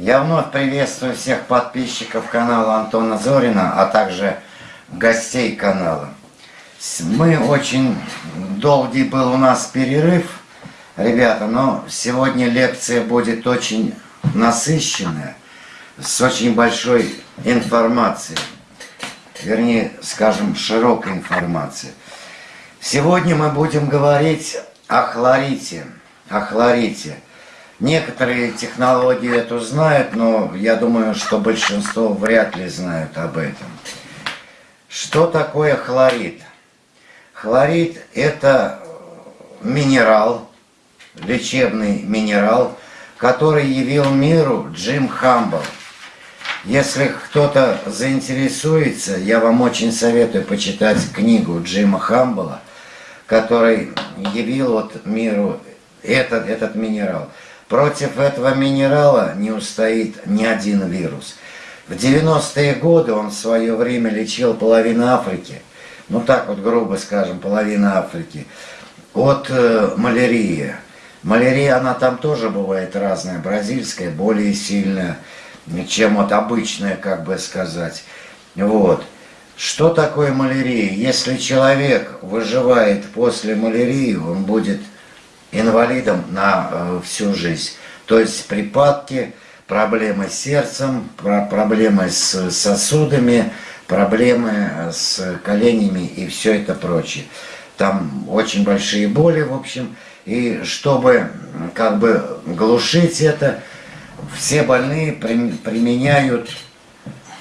Я вновь приветствую всех подписчиков канала Антона Зорина, а также гостей канала. Мы очень долгий был у нас перерыв, ребята, но сегодня лекция будет очень насыщенная, с очень большой информацией, вернее, скажем, широкой информацией. Сегодня мы будем говорить о хлорите, о хлорите. Некоторые технологии эту знают, но я думаю, что большинство вряд ли знают об этом. Что такое хлорид? Хлорид – это минерал, лечебный минерал, который явил миру Джим Хамбл. Если кто-то заинтересуется, я вам очень советую почитать книгу Джима Хамбла, который явил вот миру этот, этот минерал. Против этого минерала не устоит ни один вирус. В 90-е годы он в свое время лечил половину Африки, ну так вот грубо скажем, половина Африки, от э, малярии. Малярия, она там тоже бывает разная, бразильская, более сильная, чем вот обычная, как бы сказать. Вот. Что такое малярия? Если человек выживает после малярии, он будет инвалидом на э, всю жизнь. То есть припадки, проблемы с сердцем, проблемы с сосудами, проблемы с коленями и все это прочее. Там очень большие боли, в общем. И чтобы как бы глушить это, все больные применяют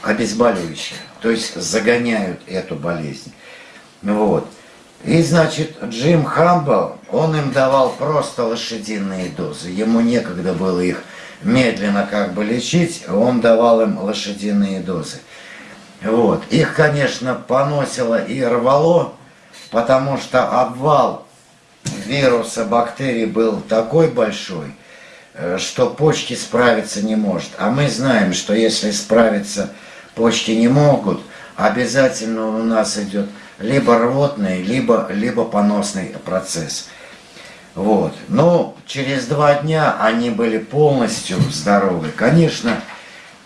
обезболивающее. То есть загоняют эту болезнь. Вот. И, значит, Джим Хамбл, он им давал просто лошадиные дозы. Ему некогда было их медленно как бы лечить, он давал им лошадиные дозы. Вот. Их, конечно, поносило и рвало, потому что обвал вируса, бактерий был такой большой, э, что почки справиться не может. А мы знаем, что если справиться почки не могут, обязательно у нас идет либо рвотный, либо, либо поносный процесс. Вот. Но через два дня они были полностью здоровы. Конечно,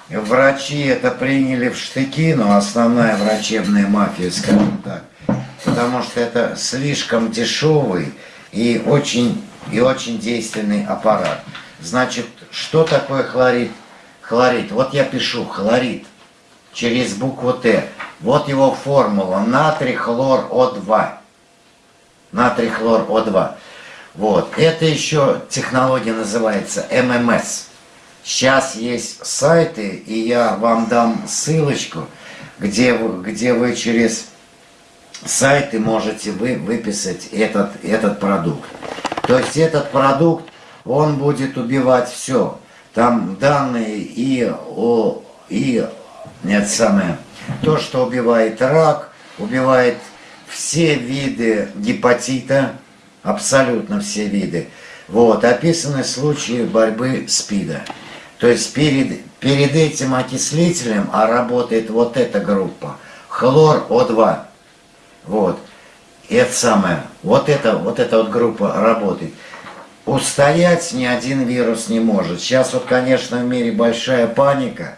врачи это приняли в штыки, но основная врачебная мафия, скажем так, потому что это слишком дешевый и очень, и очень действенный аппарат. Значит, что такое хлорид? Хлорид. Вот я пишу хлорид через букву Т. Вот его формула. Натрий хлор О2. Натрий хлор О2. Вот. Это еще технология называется ММС. Сейчас есть сайты, и я вам дам ссылочку, где где вы через сайты можете вы выписать этот, этот продукт. То есть этот продукт, он будет убивать все. Там данные и о, и нет, самое, то, что убивает рак, убивает все виды гепатита, абсолютно все виды. Вот, описаны случаи борьбы СПИДа. То есть перед, перед этим окислителем, а работает вот эта группа, хлор О2. Вот. И это самое, вот эта, вот эта вот группа работает. Устоять ни один вирус не может. Сейчас вот, конечно, в мире большая паника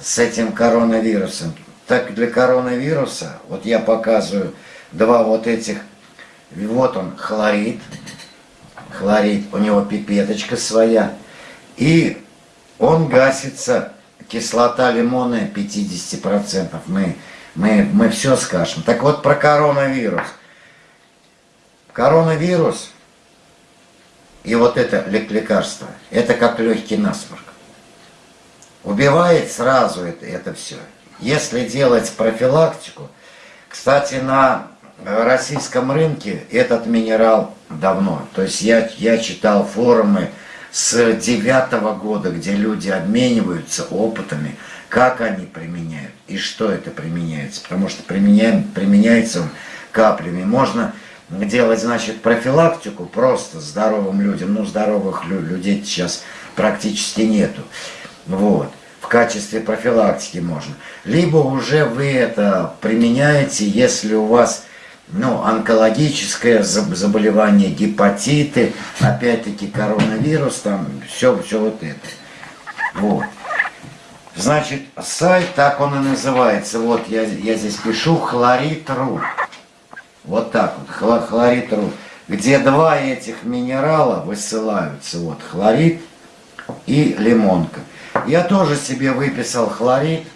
с этим коронавирусом. Так для коронавируса, вот я показываю два вот этих, вот он хлорид, хлорид, у него пипеточка своя, и он гасится, кислота лимонная 50%, мы, мы, мы все скажем. Так вот про коронавирус. Коронавирус и вот это лекарство, это как легкий насморк. Убивает сразу это, это все. Если делать профилактику, кстати, на российском рынке этот минерал давно. То есть я, я читал форумы с девятого года, где люди обмениваются опытами, как они применяют и что это применяется. Потому что применяем, применяется он каплями. Можно делать, значит, профилактику просто здоровым людям. Ну, здоровых людей сейчас практически нету. Вот качестве профилактики можно. Либо уже вы это применяете, если у вас ну, онкологическое заболевание, гепатиты, опять-таки коронавирус, там все, все вот это. Вот. Значит, сайт, так он и называется. Вот я, я здесь пишу хлорид.ру. Вот так вот, хлорид.ру. Где два этих минерала высылаются. Вот хлорид и лимонка. Я тоже себе выписал хлорид.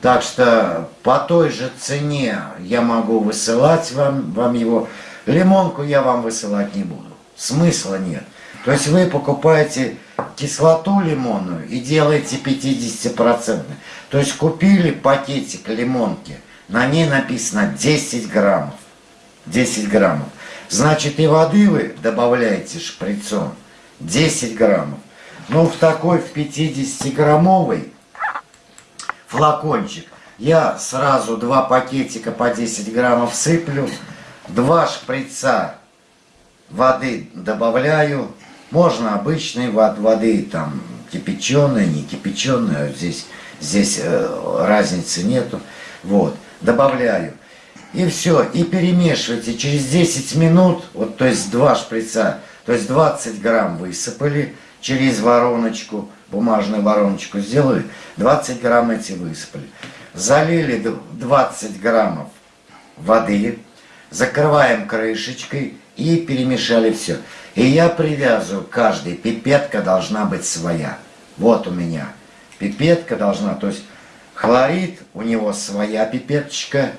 Так что по той же цене я могу высылать вам, вам его. Лимонку я вам высылать не буду. Смысла нет. То есть вы покупаете кислоту лимонную и делаете 50%. То есть купили пакетик лимонки, на ней написано 10 граммов. 10 граммов. Значит и воды вы добавляете шприцом 10 граммов. Но в такой, в 50-граммовый флакончик я сразу два пакетика по 10 граммов сыплю, два шприца воды добавляю, можно обычной воды, там, кипяченой, не кипяченой, а здесь, здесь э, разницы нету. Вот, добавляю. И все, и перемешивайте. Через 10 минут, вот, то есть два шприца, то есть 20 грамм высыпали через вороночку, бумажную вороночку сделали, 20 грамм эти высыпали. Залили 20 граммов воды, закрываем крышечкой и перемешали все. И я привязываю, каждый, пипетка должна быть своя. Вот у меня пипетка должна, то есть хлорид, у него своя пипеточка,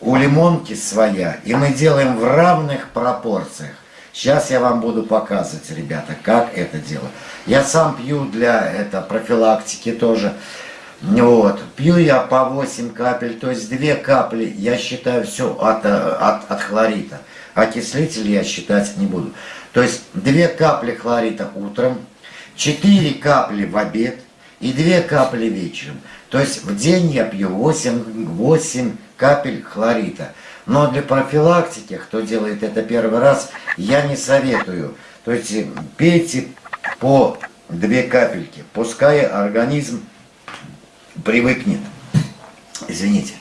у лимонки своя. И мы делаем в равных пропорциях. Сейчас я вам буду показывать, ребята, как это делать. Я сам пью для это, профилактики тоже. Вот. Пью я по 8 капель, то есть 2 капли, я считаю, все от, от, от хлорита. Окислитель я считать не буду. То есть 2 капли хлорита утром, 4 капли в обед и 2 капли вечером. То есть в день я пью 8, 8 капель хлорита. Но для профилактики, кто делает это первый раз, я не советую. То есть пейте по 2 капельки, пускай организм привыкнет. Извините.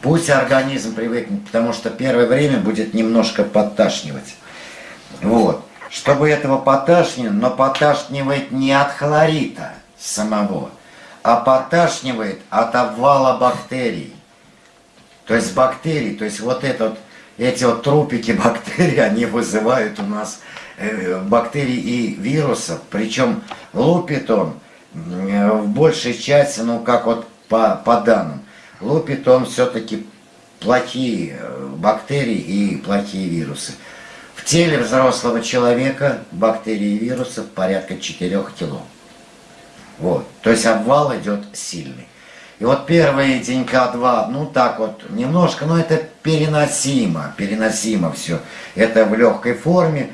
Пусть организм привыкнет, потому что первое время будет немножко подташнивать. Вот чтобы этого поташнило, но поташнивает не от хлорита самого, а поташнивает от обвала бактерий. То есть бактерий, то есть вот этот, эти вот трупики бактерий, они вызывают у нас э, бактерий и вирусов. Причем лупит он э, в большей части, ну как вот по, по данным, лупит он все-таки плохие э, бактерии и плохие вирусы. В теле взрослого человека бактерий и вирусов порядка 4 кило. Вот. То есть обвал идет сильный. И вот первые денька два, ну так вот, немножко, но это переносимо, переносимо все. Это в легкой форме.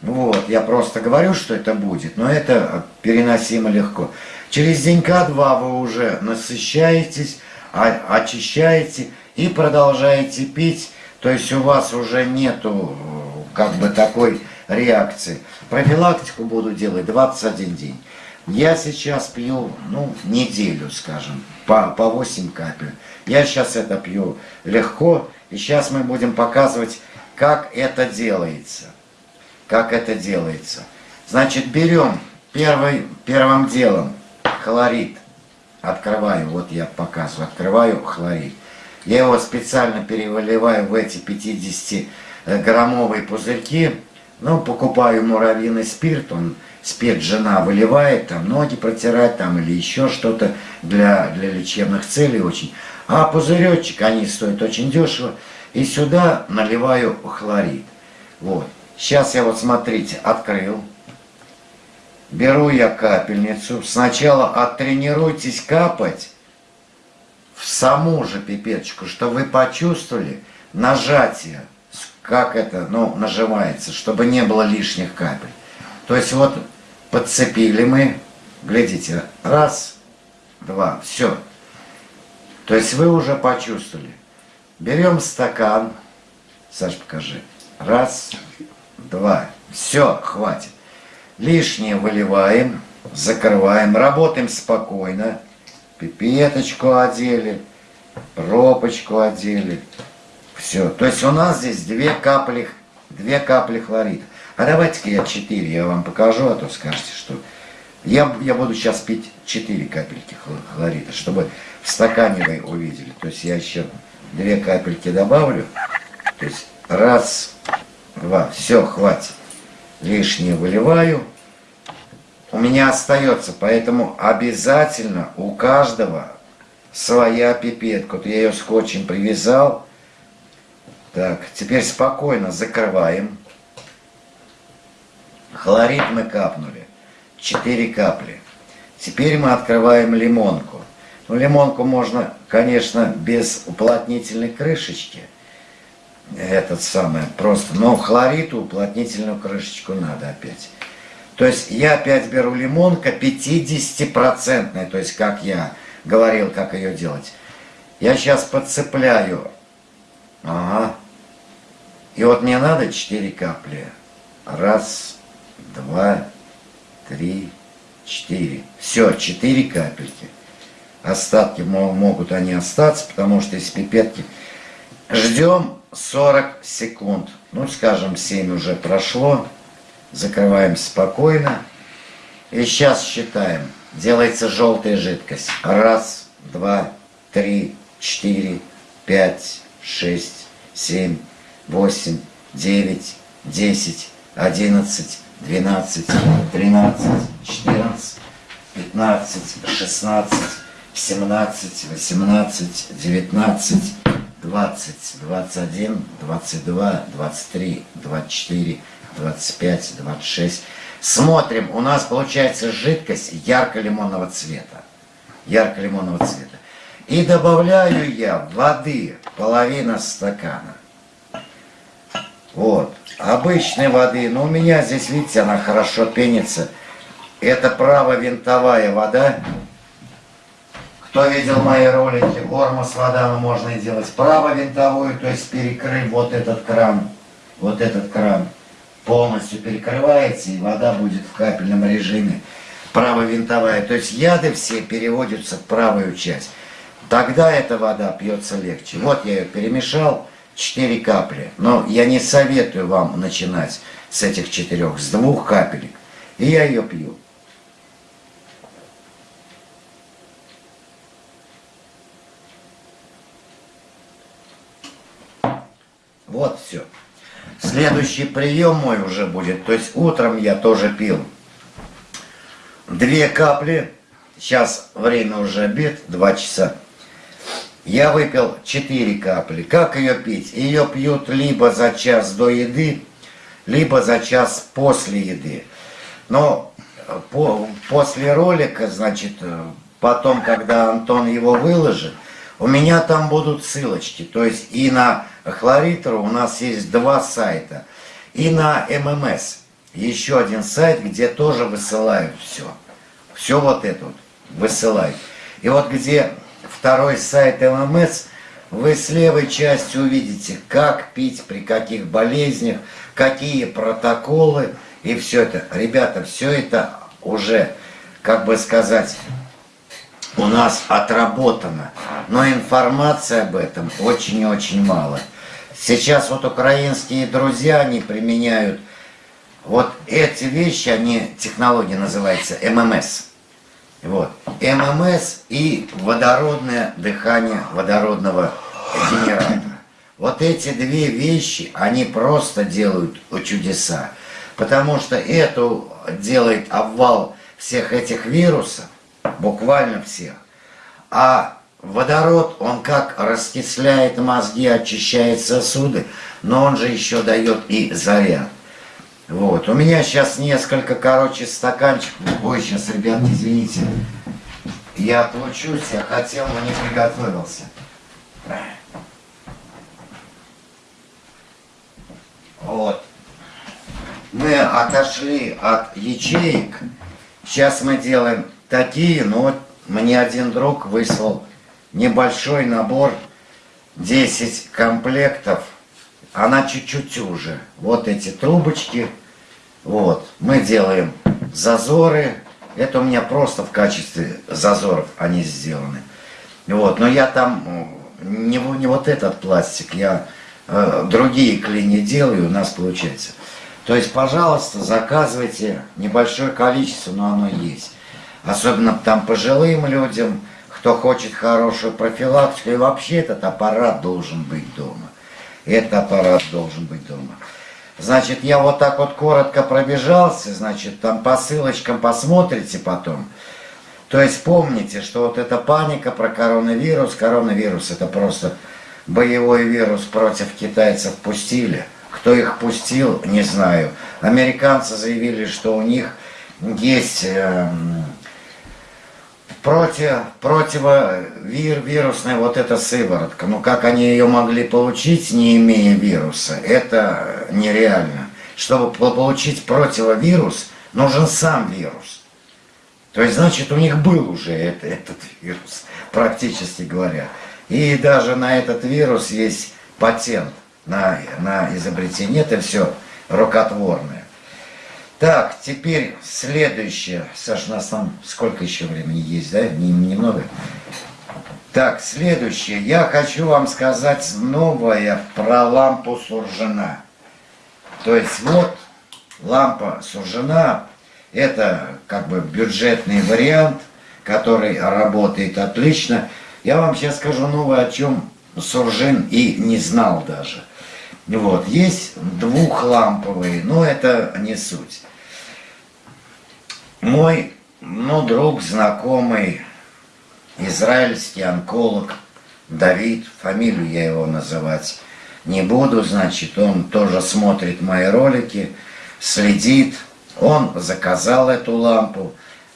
Вот, я просто говорю, что это будет, но это переносимо легко. Через денька два вы уже насыщаетесь, очищаете и продолжаете пить. То есть у вас уже нету как бы такой реакции. Профилактику буду делать 21 день. Я сейчас пью, ну, неделю, скажем, по, по 8 капель. Я сейчас это пью легко, и сейчас мы будем показывать, как это делается. Как это делается. Значит, берем первый, первым делом хлорид. Открываю, вот я показываю, открываю хлорид. Я его специально переливаю в эти 50 Э, граммовые пузырьки, ну, покупаю муравьиный спирт, он спирт жена выливает, там ноги протирать, там или еще что-то для, для лечебных целей очень. А пузыречек, они стоят очень дешево, и сюда наливаю хлорид. Вот. Сейчас я вот, смотрите, открыл. Беру я капельницу. Сначала оттренируйтесь капать в саму же пипеточку, чтобы вы почувствовали нажатие как это, ну, нажимается, чтобы не было лишних капель. То есть вот подцепили мы, глядите, раз, два, все. То есть вы уже почувствовали. Берем стакан, Саш, покажи, раз, два, все, хватит. Лишнее выливаем, закрываем, работаем спокойно. Пипеточку одели, пробочку одели, все. То есть у нас здесь две капли, две капли хлорида. А давайте-ка я четыре, я вам покажу, а то скажете, что Я, я буду сейчас пить 4 капельки хлорида, чтобы в стакане вы увидели. То есть я еще 2 капельки добавлю. То есть раз, два, все, хватит. Лишнее выливаю. У меня остается, поэтому обязательно у каждого своя пипетка. Вот я ее скотчем привязал. Так, теперь спокойно закрываем. Хлорид мы капнули. 4 капли. Теперь мы открываем лимонку. Ну, лимонку можно, конечно, без уплотнительной крышечки. Этот самый, просто. Но хлориту уплотнительную крышечку надо опять. То есть я опять беру лимонка 50-процентная, то есть как я говорил, как ее делать. Я сейчас подцепляю. Ага. И вот мне надо 4 капли. Раз, два, три, четыре. Все, четыре капельки. Остатки могут они остаться, потому что из пипетки ждем 40 секунд. Ну, скажем, 7 уже прошло. Закрываем спокойно. И сейчас считаем. Делается желтая жидкость. Раз, два, три, четыре, пять, шесть, семь, восемь, девять, десять, одиннадцать, 12, 13, 14, 15, 16, 17, 18, 19, 20, 21, 22, 23, 24, 25, 26. Смотрим, у нас получается жидкость ярко-лимонного цвета. Ярко-лимонного цвета. И добавляю я воды половина стакана. Вот обычной воды, но у меня здесь, видите, она хорошо пенится. Это правовинтовая вода. Кто видел мои ролики, ормос вода, ну, можно делать правовинтовую, то есть перекрыть вот этот кран, вот этот кран полностью перекрывается, и вода будет в капельном режиме правовинтовая. То есть яды все переводятся в правую часть. Тогда эта вода пьется легче. Вот я ее перемешал. 4 капли. Но я не советую вам начинать с этих четырех, с двух капелек. И я ее пью. Вот все. Следующий прием мой уже будет. То есть утром я тоже пил. Две капли. Сейчас время уже обед, два часа. Я выпил 4 капли. Как ее пить? Ее пьют либо за час до еды, либо за час после еды. Но э, по, после ролика, значит, э, потом, когда Антон его выложит, у меня там будут ссылочки. То есть и на Хлоритру у нас есть два сайта. И на ММС еще один сайт, где тоже высылают все. Все вот это вот высылают. И вот где второй сайт ММС, вы с левой части увидите, как пить, при каких болезнях, какие протоколы и все это. Ребята, все это уже, как бы сказать, у нас отработано. Но информации об этом очень и очень мало. Сейчас вот украинские друзья, они применяют вот эти вещи, они, технология называется ММС. Вот. ММС и водородное дыхание водородного генератора. Вот эти две вещи, они просто делают чудеса. Потому что это делает обвал всех этих вирусов, буквально всех. А водород, он как раскисляет мозги, очищает сосуды, но он же еще дает и заряд. Вот. У меня сейчас несколько, короче, стаканчиков. Ой, сейчас, ребят, извините. Я отлучусь, я хотел, но не приготовился. Вот. Мы отошли от ячеек. Сейчас мы делаем такие, но вот мне один друг выслал небольшой набор, 10 комплектов. Она чуть-чуть уже. Вот эти трубочки вот, мы делаем зазоры. Это у меня просто в качестве зазоров они сделаны. Вот, но я там не, не вот этот пластик, я э, другие клини делаю, у нас получается. То есть, пожалуйста, заказывайте небольшое количество, но оно есть. Особенно там пожилым людям, кто хочет хорошую профилактику. И вообще этот аппарат должен быть дома. Этот аппарат должен быть дома. Значит, я вот так вот коротко пробежался, значит, там по ссылочкам посмотрите потом. То есть помните, что вот эта паника про коронавирус, коронавирус это просто боевой вирус против китайцев пустили. Кто их пустил, не знаю. Американцы заявили, что у них есть э, против, противовирусная вот эта сыворотка. Но как они ее могли получить, не имея вируса, это нереально. Чтобы получить противовирус, нужен сам вирус. То есть, значит, у них был уже это, этот вирус, практически говоря. И даже на этот вирус есть патент на, на изобретение. Это все рукотворное. Так, теперь следующее. Саш, у нас там сколько еще времени есть, да? Немного. Так, следующее. Я хочу вам сказать новое про лампу Суржина. То есть вот лампа Суржина, это как бы бюджетный вариант, который работает отлично. Я вам сейчас скажу новое, о чем Суржин и не знал даже. Вот, есть двухламповые, но это не суть. Мой, ну, друг, знакомый, израильский онколог Давид, фамилию я его называть не буду, значит, он тоже смотрит мои ролики, следит, он заказал эту лампу,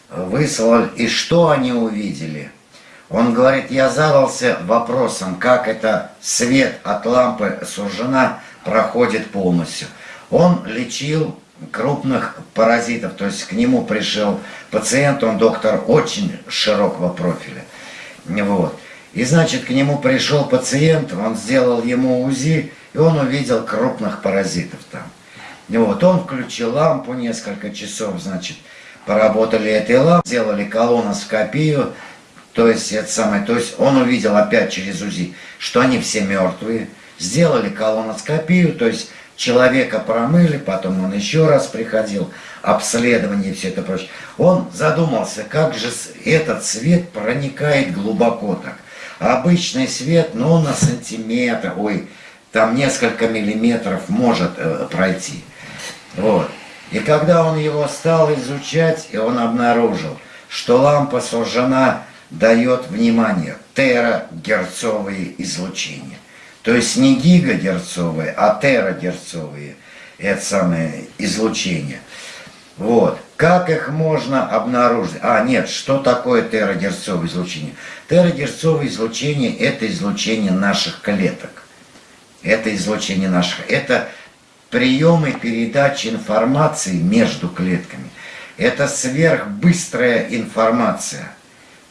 выслал, и что они увидели? Он говорит, я задался вопросом, как это свет от лампы сужена проходит полностью. Он лечил крупных паразитов, то есть к нему пришел пациент, он доктор очень широкого профиля. Вот. И значит, к нему пришел пациент, он сделал ему УЗИ, и он увидел крупных паразитов там. Вот, он включил лампу несколько часов, значит, поработали этой лампой, сделали колоноскопию, то есть, это самое, то есть он увидел опять через УЗИ, что они все мертвые, сделали колоноскопию, то есть человека промыли, потом он еще раз приходил, обследование и все это прочее. Он задумался, как же этот свет проникает глубоко так. Обычный свет, ну, на сантиметр, ой, там несколько миллиметров может э, пройти. Вот. И когда он его стал изучать, и он обнаружил, что лампа сужена дает, внимание, терагерцовые излучения. То есть не гигагерцовые, а терагерцовые это самое излучение. Вот. Как их можно обнаружить? А, нет, что такое терагерцовое излучение? Терагерцовое излучение – это излучение наших клеток. Это излучение наших. Это приемы передачи информации между клетками. Это сверхбыстрая информация.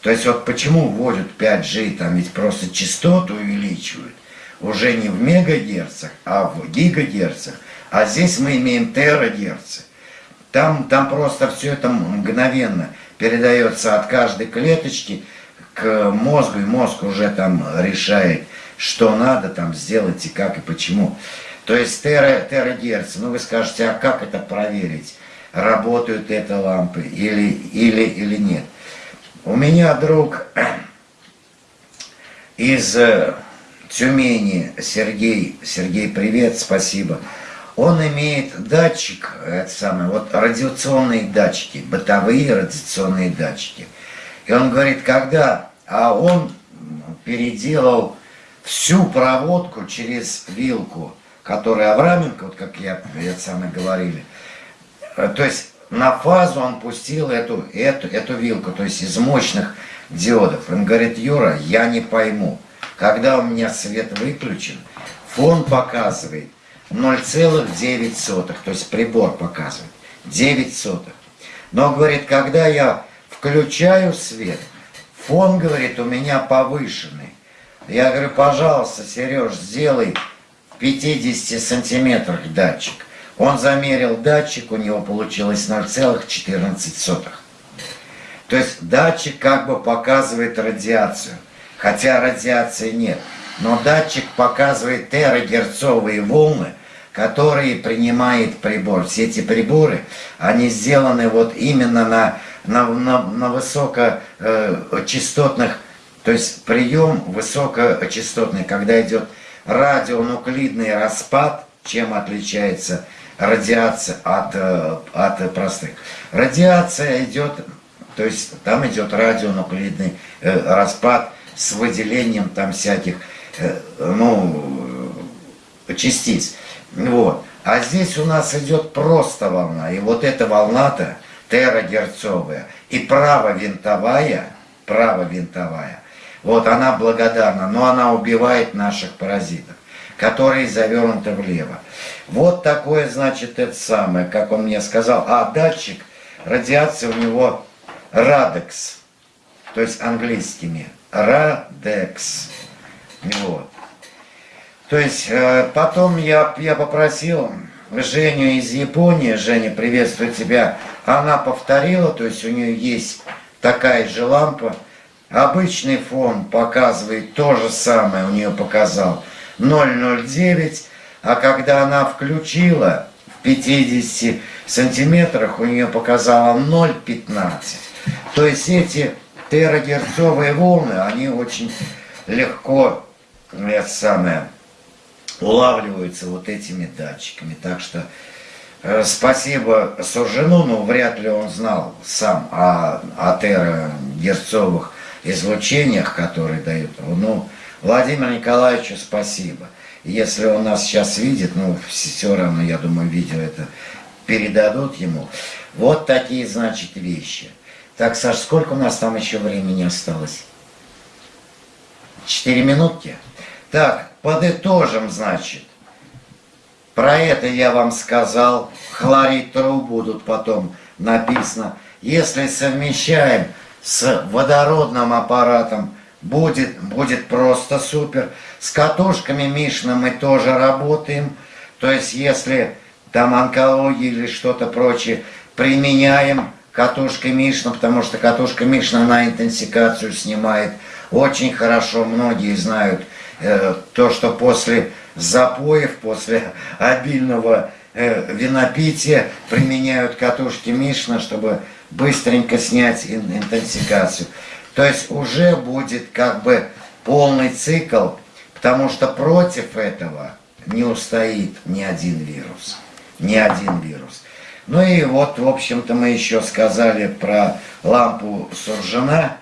То есть вот почему вводят 5G, там ведь просто частоту увеличивают уже не в мегагерцах, а в гигагерцах. А здесь мы имеем терагерцы. Там, там просто все это мгновенно передается от каждой клеточки к мозгу, и мозг уже там решает, что надо там сделать и как и почему. То есть тера, терагерцы, ну вы скажете, а как это проверить? Работают это лампы или, или, или нет? У меня друг из э, Тюмени Сергей, Сергей, привет, спасибо. Он имеет датчик, это самое, вот радиационные датчики, бытовые радиационные датчики. И он говорит, когда, а он переделал всю проводку через вилку, которая Авраменко, вот как я, это самое говорили, э, то есть на фазу он пустил эту, эту, эту вилку, то есть из мощных диодов. Он говорит, Юра, я не пойму, когда у меня свет выключен, фон показывает 0,9, то есть прибор показывает 9 сотых. Но, говорит, когда я включаю свет, фон, говорит, у меня повышенный. Я говорю, пожалуйста, Сереж, сделай в 50 сантиметрах датчик. Он замерил датчик, у него получилось 0,14. То есть датчик как бы показывает радиацию хотя радиации нет. Но датчик показывает терагерцовые волны, который принимает прибор. Все эти приборы, они сделаны вот именно на, на, на, на высокочастотных, то есть прием высокочастотный, когда идет радионуклидный распад, чем отличается радиация от, э, от простых. Радиация идет, то есть там идет радионуклидный э, распад с выделением там всяких, э, ну, частиц. Вот. А здесь у нас идет просто волна. И вот эта волна-то терагерцовая и правовинтовая, правовинтовая, вот она благодарна, но она убивает наших паразитов, которые завернуты влево. Вот такое, значит, это самое, как он мне сказал. А датчик радиации у него радекс, то есть английскими. Радекс. Вот. То есть э, потом я, я попросил Женю из Японии, Женя, приветствую тебя, она повторила, то есть у нее есть такая же лампа, обычный фон показывает то же самое, у нее показал 009, а когда она включила в 50 сантиметрах, у нее показало 0,15. То есть эти терагерцовые волны, они очень легко, это самое, улавливаются вот этими датчиками. Так что э, спасибо Суржину, но вряд ли он знал сам о, о терагерцовых излучениях, которые дают. Ну, Владимир Николаевичу спасибо. Если он нас сейчас видит, ну, все равно, я думаю, видео это передадут ему. Вот такие, значит, вещи. Так, Саш, сколько у нас там еще времени осталось? Четыре минутки? Так, подытожим, значит. Про это я вам сказал. Хлорид труб будут потом написано. Если совмещаем с водородным аппаратом, будет, будет просто супер. С катушками Мишна мы тоже работаем. То есть, если там онкология или что-то прочее, применяем катушкой Мишна, потому что катушка Мишна на интенсикацию снимает очень хорошо. Многие знают Э, то, что после запоев, после обильного э, винопития применяют катушки Мишна, чтобы быстренько снять интенсикацию. То есть уже будет как бы полный цикл, потому что против этого не устоит ни один вирус. Ни один вирус. Ну и вот, в общем-то, мы еще сказали про лампу Суржина.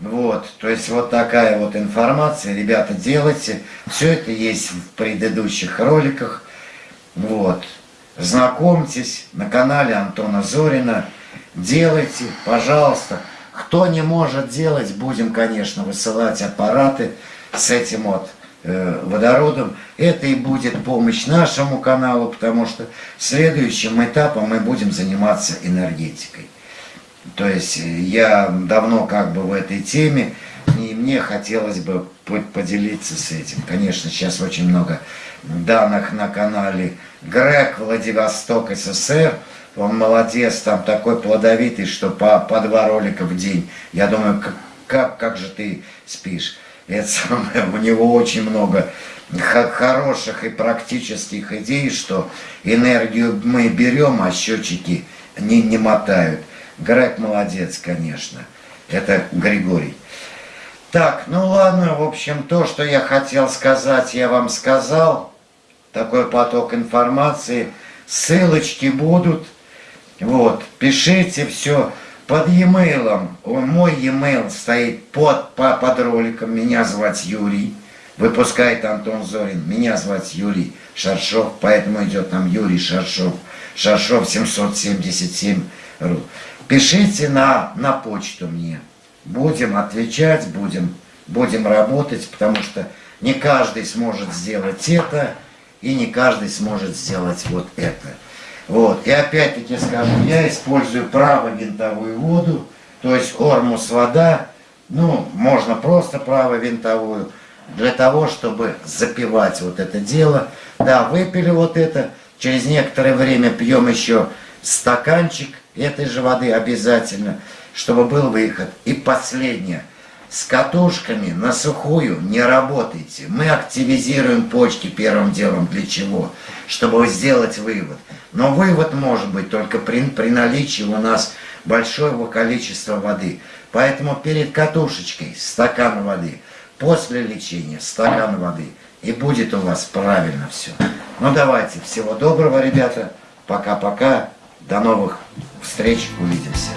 Вот, то есть вот такая вот информация, ребята, делайте. Все это есть в предыдущих роликах. Вот, знакомьтесь на канале Антона Зорина. Делайте, пожалуйста. Кто не может делать, будем, конечно, высылать аппараты с этим вот водородом. Это и будет помощь нашему каналу, потому что следующим этапом мы будем заниматься энергетикой. То есть э, я давно как бы в этой теме, и мне хотелось бы поделиться с этим. Конечно, сейчас очень много данных на канале Грег Владивосток СССР. Он молодец, там такой плодовитый, что по, по два ролика в день. Я думаю, как, как, как же ты спишь? Это самое, у него очень много хороших и практических идей, что энергию мы берем, а счетчики не, не мотают. Грег молодец, конечно. Это Григорий. Так, ну ладно, в общем, то, что я хотел сказать, я вам сказал. Такой поток информации. Ссылочки будут. Вот, пишите все под e-mail. Мой e-mail стоит под, под роликом. Меня звать Юрий. Выпускает Антон Зорин. Меня звать Юрий Шаршов. Поэтому идет там Юрий Шаршов. Шаршов 777 ру. Пишите на, на почту мне. Будем отвечать, будем, будем работать, потому что не каждый сможет сделать это, и не каждый сможет сделать вот это. Вот. И опять-таки скажу, я использую правовинтовую воду, то есть ормус вода, ну, можно просто правовинтовую, для того, чтобы запивать вот это дело. Да, выпили вот это, через некоторое время пьем еще стаканчик этой же воды обязательно, чтобы был выход. И последнее. С катушками на сухую не работайте. Мы активизируем почки первым делом. Для чего? Чтобы сделать вывод. Но вывод может быть только при, при наличии у нас большого количества воды. Поэтому перед катушечкой стакан воды, после лечения стакан воды. И будет у вас правильно все. Ну давайте, всего доброго, ребята. Пока-пока. До новых встреч. Увидимся.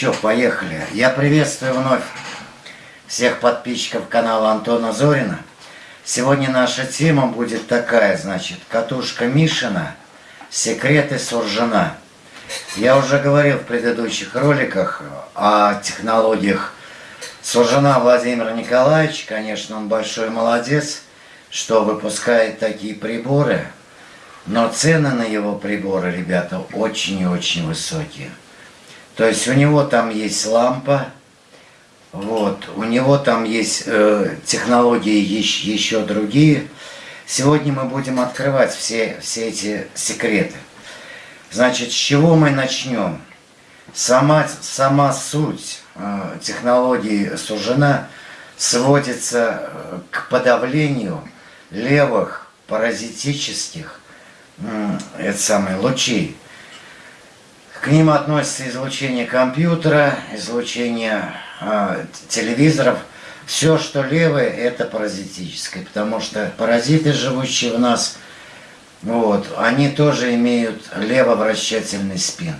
Ну поехали. Я приветствую вновь всех подписчиков канала Антона Зорина. Сегодня наша тема будет такая, значит, катушка Мишина, секреты Суржина. Я уже говорил в предыдущих роликах о технологиях Суржина Владимира Николаевича. Конечно, он большой молодец, что выпускает такие приборы. Но цены на его приборы, ребята, очень и очень высокие. То есть у него там есть лампа, вот, у него там есть э, технологии еще, еще другие. Сегодня мы будем открывать все, все эти секреты. Значит, с чего мы начнем? Сама, сама суть э, технологии сужена сводится э, к подавлению левых паразитических э, это самое, лучей. К ним относится излучение компьютера, излучение э, телевизоров. Все, что левое, это паразитическое, потому что паразиты, живущие в нас, вот, они тоже имеют левовращательный спин.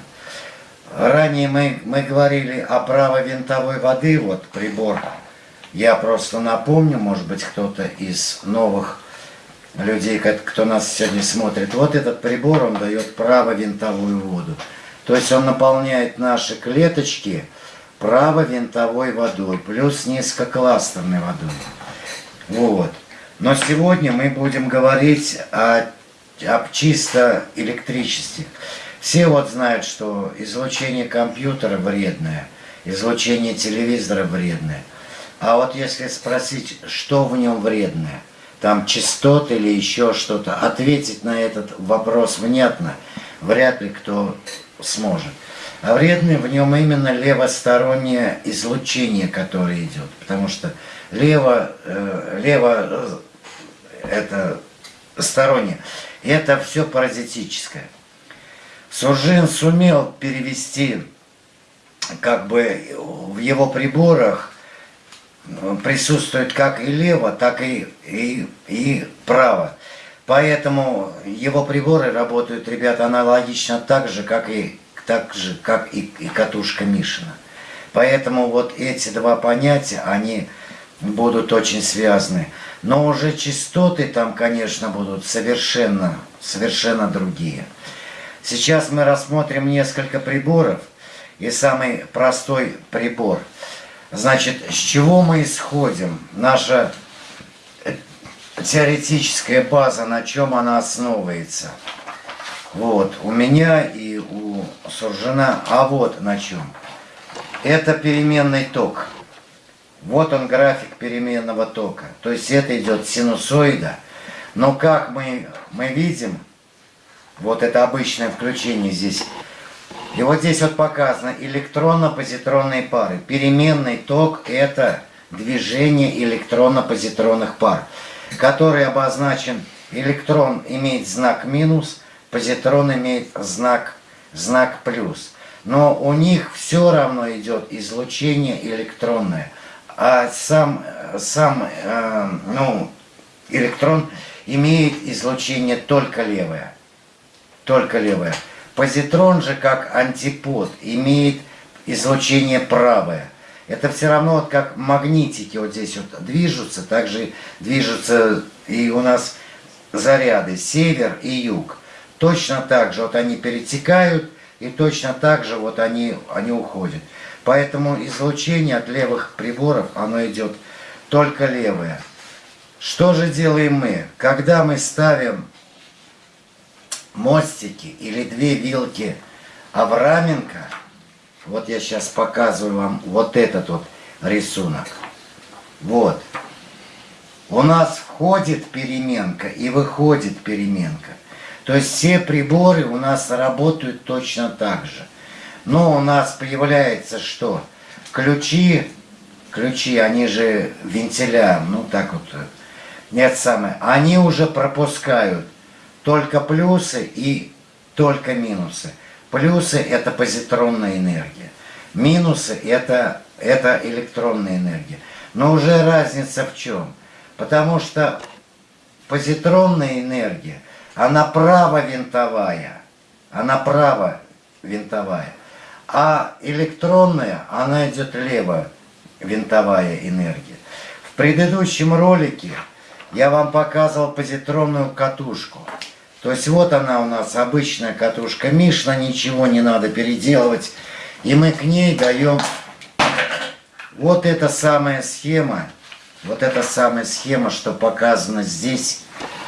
Ранее мы, мы говорили о правовинтовой воды, вот прибор. Я просто напомню, может быть, кто-то из новых людей, кто нас сегодня смотрит. Вот этот прибор, он дает правовинтовую воду. То есть он наполняет наши клеточки правовинтовой водой, плюс низкокластерной водой. Вот. Но сегодня мы будем говорить о, об чисто электричестве. Все вот знают, что излучение компьютера вредное, излучение телевизора вредное. А вот если спросить, что в нем вредное, там частоты или еще что-то, ответить на этот вопрос внятно, вряд ли кто сможет. А вредное в нем именно левостороннее излучение, которое идет. Потому что лево, э, лево э, это стороннее. Это все паразитическое. Суржин сумел перевести, как бы в его приборах присутствует как и лево, так и, и, и право. Поэтому его приборы работают, ребята, аналогично так же, как и, так же, как и, и катушка Мишина. Поэтому вот эти два понятия, они будут очень связаны. Но уже частоты там, конечно, будут совершенно, совершенно другие. Сейчас мы рассмотрим несколько приборов. И самый простой прибор. Значит, с чего мы исходим? Наша теоретическая база, на чем она основывается. Вот, у меня и у Суржина, а вот на чем. Это переменный ток. Вот он график переменного тока. То есть это идет синусоида. Но как мы, мы видим, вот это обычное включение здесь. И вот здесь вот показано электронно-позитронные пары. Переменный ток это движение электронно-позитронных пар который обозначен, электрон имеет знак минус, позитрон имеет знак, знак плюс. Но у них все равно идет излучение электронное. А сам, сам э, ну, электрон имеет излучение только левое. Только левое. Позитрон же как антипод имеет излучение правое. Это все равно вот как магнитики вот здесь вот движутся, также движутся и у нас заряды север и юг. Точно так же вот они перетекают и точно так же вот они, они уходят. Поэтому излучение от левых приборов, оно идет только левое. Что же делаем мы? Когда мы ставим мостики или две вилки Авраменко, вот я сейчас показываю вам вот этот вот рисунок. Вот. У нас входит переменка и выходит переменка. То есть все приборы у нас работают точно так же. Но у нас появляется что? Ключи, ключи, они же вентиля, ну так вот, нет самое, они уже пропускают только плюсы и только минусы. Плюсы это позитронная энергия. Минусы это, это электронная энергия. Но уже разница в чем? Потому что позитронная энергия, она право-винтовая. Она право-винтовая. А электронная, она идет лево-винтовая энергия. В предыдущем ролике я вам показывал позитронную катушку. То есть вот она у нас, обычная катушка Мишна, ничего не надо переделывать. И мы к ней даем вот эта самая схема, вот эта самая схема, что показана здесь,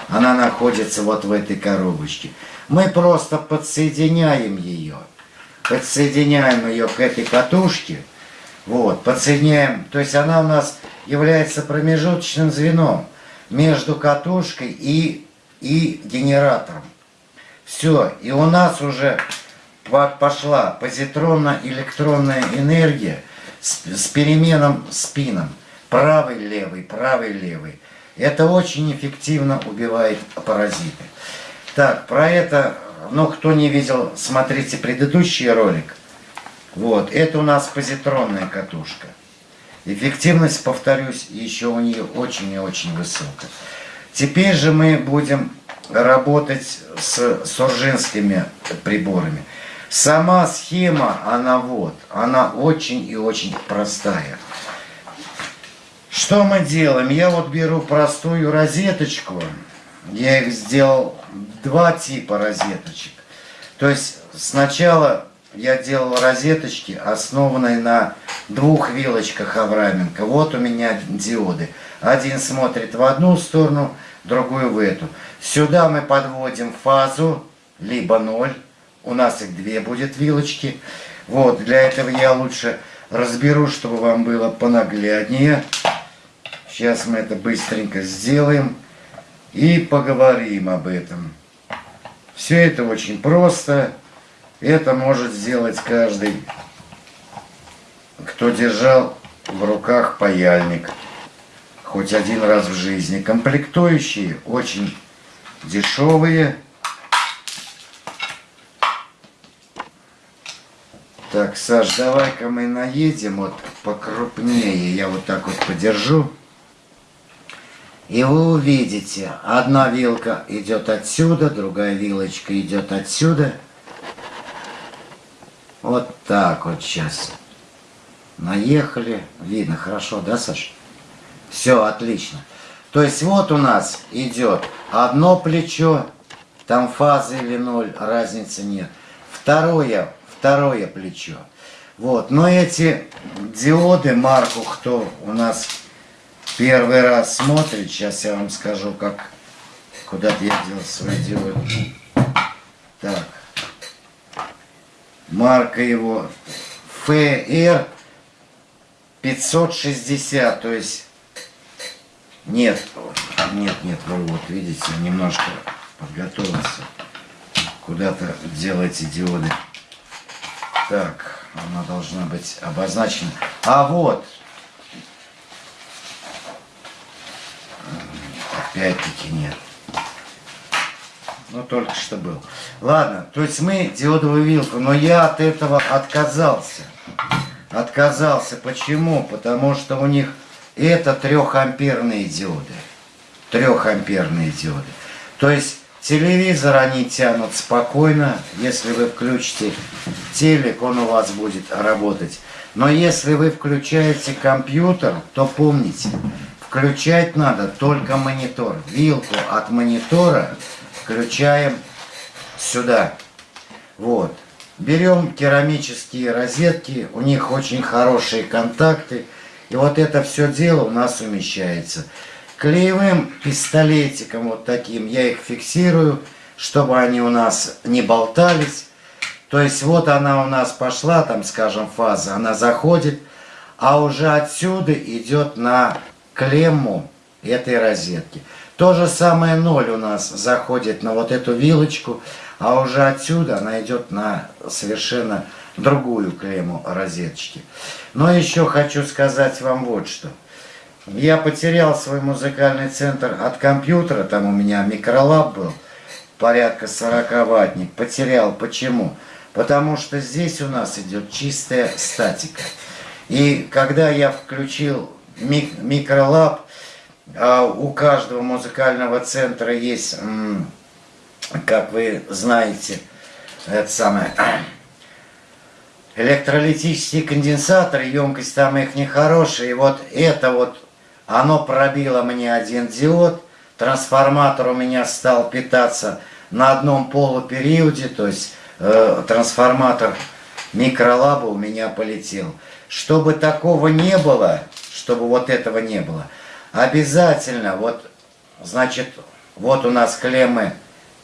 она находится вот в этой коробочке. Мы просто подсоединяем ее, подсоединяем ее к этой катушке, вот, подсоединяем, то есть она у нас является промежуточным звеном между катушкой и, и генератором. Все, и у нас уже пошла позитронно-электронная энергия с, с переменным спином. Правый-левый, правый-левый. Это очень эффективно убивает паразиты. Так, про это, ну, кто не видел, смотрите предыдущий ролик. Вот, это у нас позитронная катушка. Эффективность, повторюсь, еще у нее очень и очень высокая. Теперь же мы будем работать с суржинскими приборами. Сама схема, она вот, она очень и очень простая. Что мы делаем? Я вот беру простую розеточку. Я их сделал два типа розеточек. То есть сначала я делал розеточки, основанные на двух вилочках Авраменко. Вот у меня диоды. Один смотрит в одну сторону, другую в эту. Сюда мы подводим фазу, либо ноль. У нас их две будет вилочки. Вот, для этого я лучше разберу, чтобы вам было понагляднее. Сейчас мы это быстренько сделаем и поговорим об этом. Все это очень просто. Это может сделать каждый, кто держал в руках паяльник хоть один раз в жизни. Комплектующие очень дешевые. Так, Саш, давай-ка мы наедем вот покрупнее. Я вот так вот подержу. И вы увидите, одна вилка идет отсюда, другая вилочка идет отсюда. Вот так вот сейчас. Наехали. Видно хорошо, да, Саша? Все, отлично. То есть вот у нас идет одно плечо, там фазы или ноль, разницы нет. Второе, второе плечо. Вот, но эти диоды марку, кто у нас первый раз смотрит, сейчас я вам скажу, как куда-то я делал свой диод. Так. Марка его FR 560, то есть нет, нет, нет, вы вот видите, немножко подготовился. Куда-то делайте диоды. Так, она должна быть обозначена. А вот, Опять-таки нет. Ну, только что был. Ладно, то есть мы диодовую вилку, но я от этого отказался. Отказался. Почему? Потому что у них это трехамперные диоды. Трехамперные диоды. То есть телевизор они тянут спокойно. Если вы включите телек, он у вас будет работать. Но если вы включаете компьютер, то помните, Включать надо только монитор. Вилку от монитора включаем сюда. Вот. Берем керамические розетки, у них очень хорошие контакты. И вот это все дело у нас умещается. Клеевым пистолетиком вот таким я их фиксирую, чтобы они у нас не болтались. То есть вот она у нас пошла, там, скажем, фаза, она заходит, а уже отсюда идет на клемму этой розетки. То же самое ноль у нас заходит на вот эту вилочку, а уже отсюда она идет на совершенно другую клемму розеточки. Но еще хочу сказать вам вот что. Я потерял свой музыкальный центр от компьютера, там у меня микролаб был, порядка 40 ваттник. Потерял. Почему? Потому что здесь у нас идет чистая статика. И когда я включил мик микролаб, а у каждого музыкального центра есть, как вы знаете, это самое, электролитические конденсаторы, емкость там их нехорошая. И вот это вот, оно пробило мне один диод, трансформатор у меня стал питаться на одном полупериоде, то есть э, трансформатор микролаба у меня полетел. Чтобы такого не было, чтобы вот этого не было, обязательно, вот, значит, вот у нас клеммы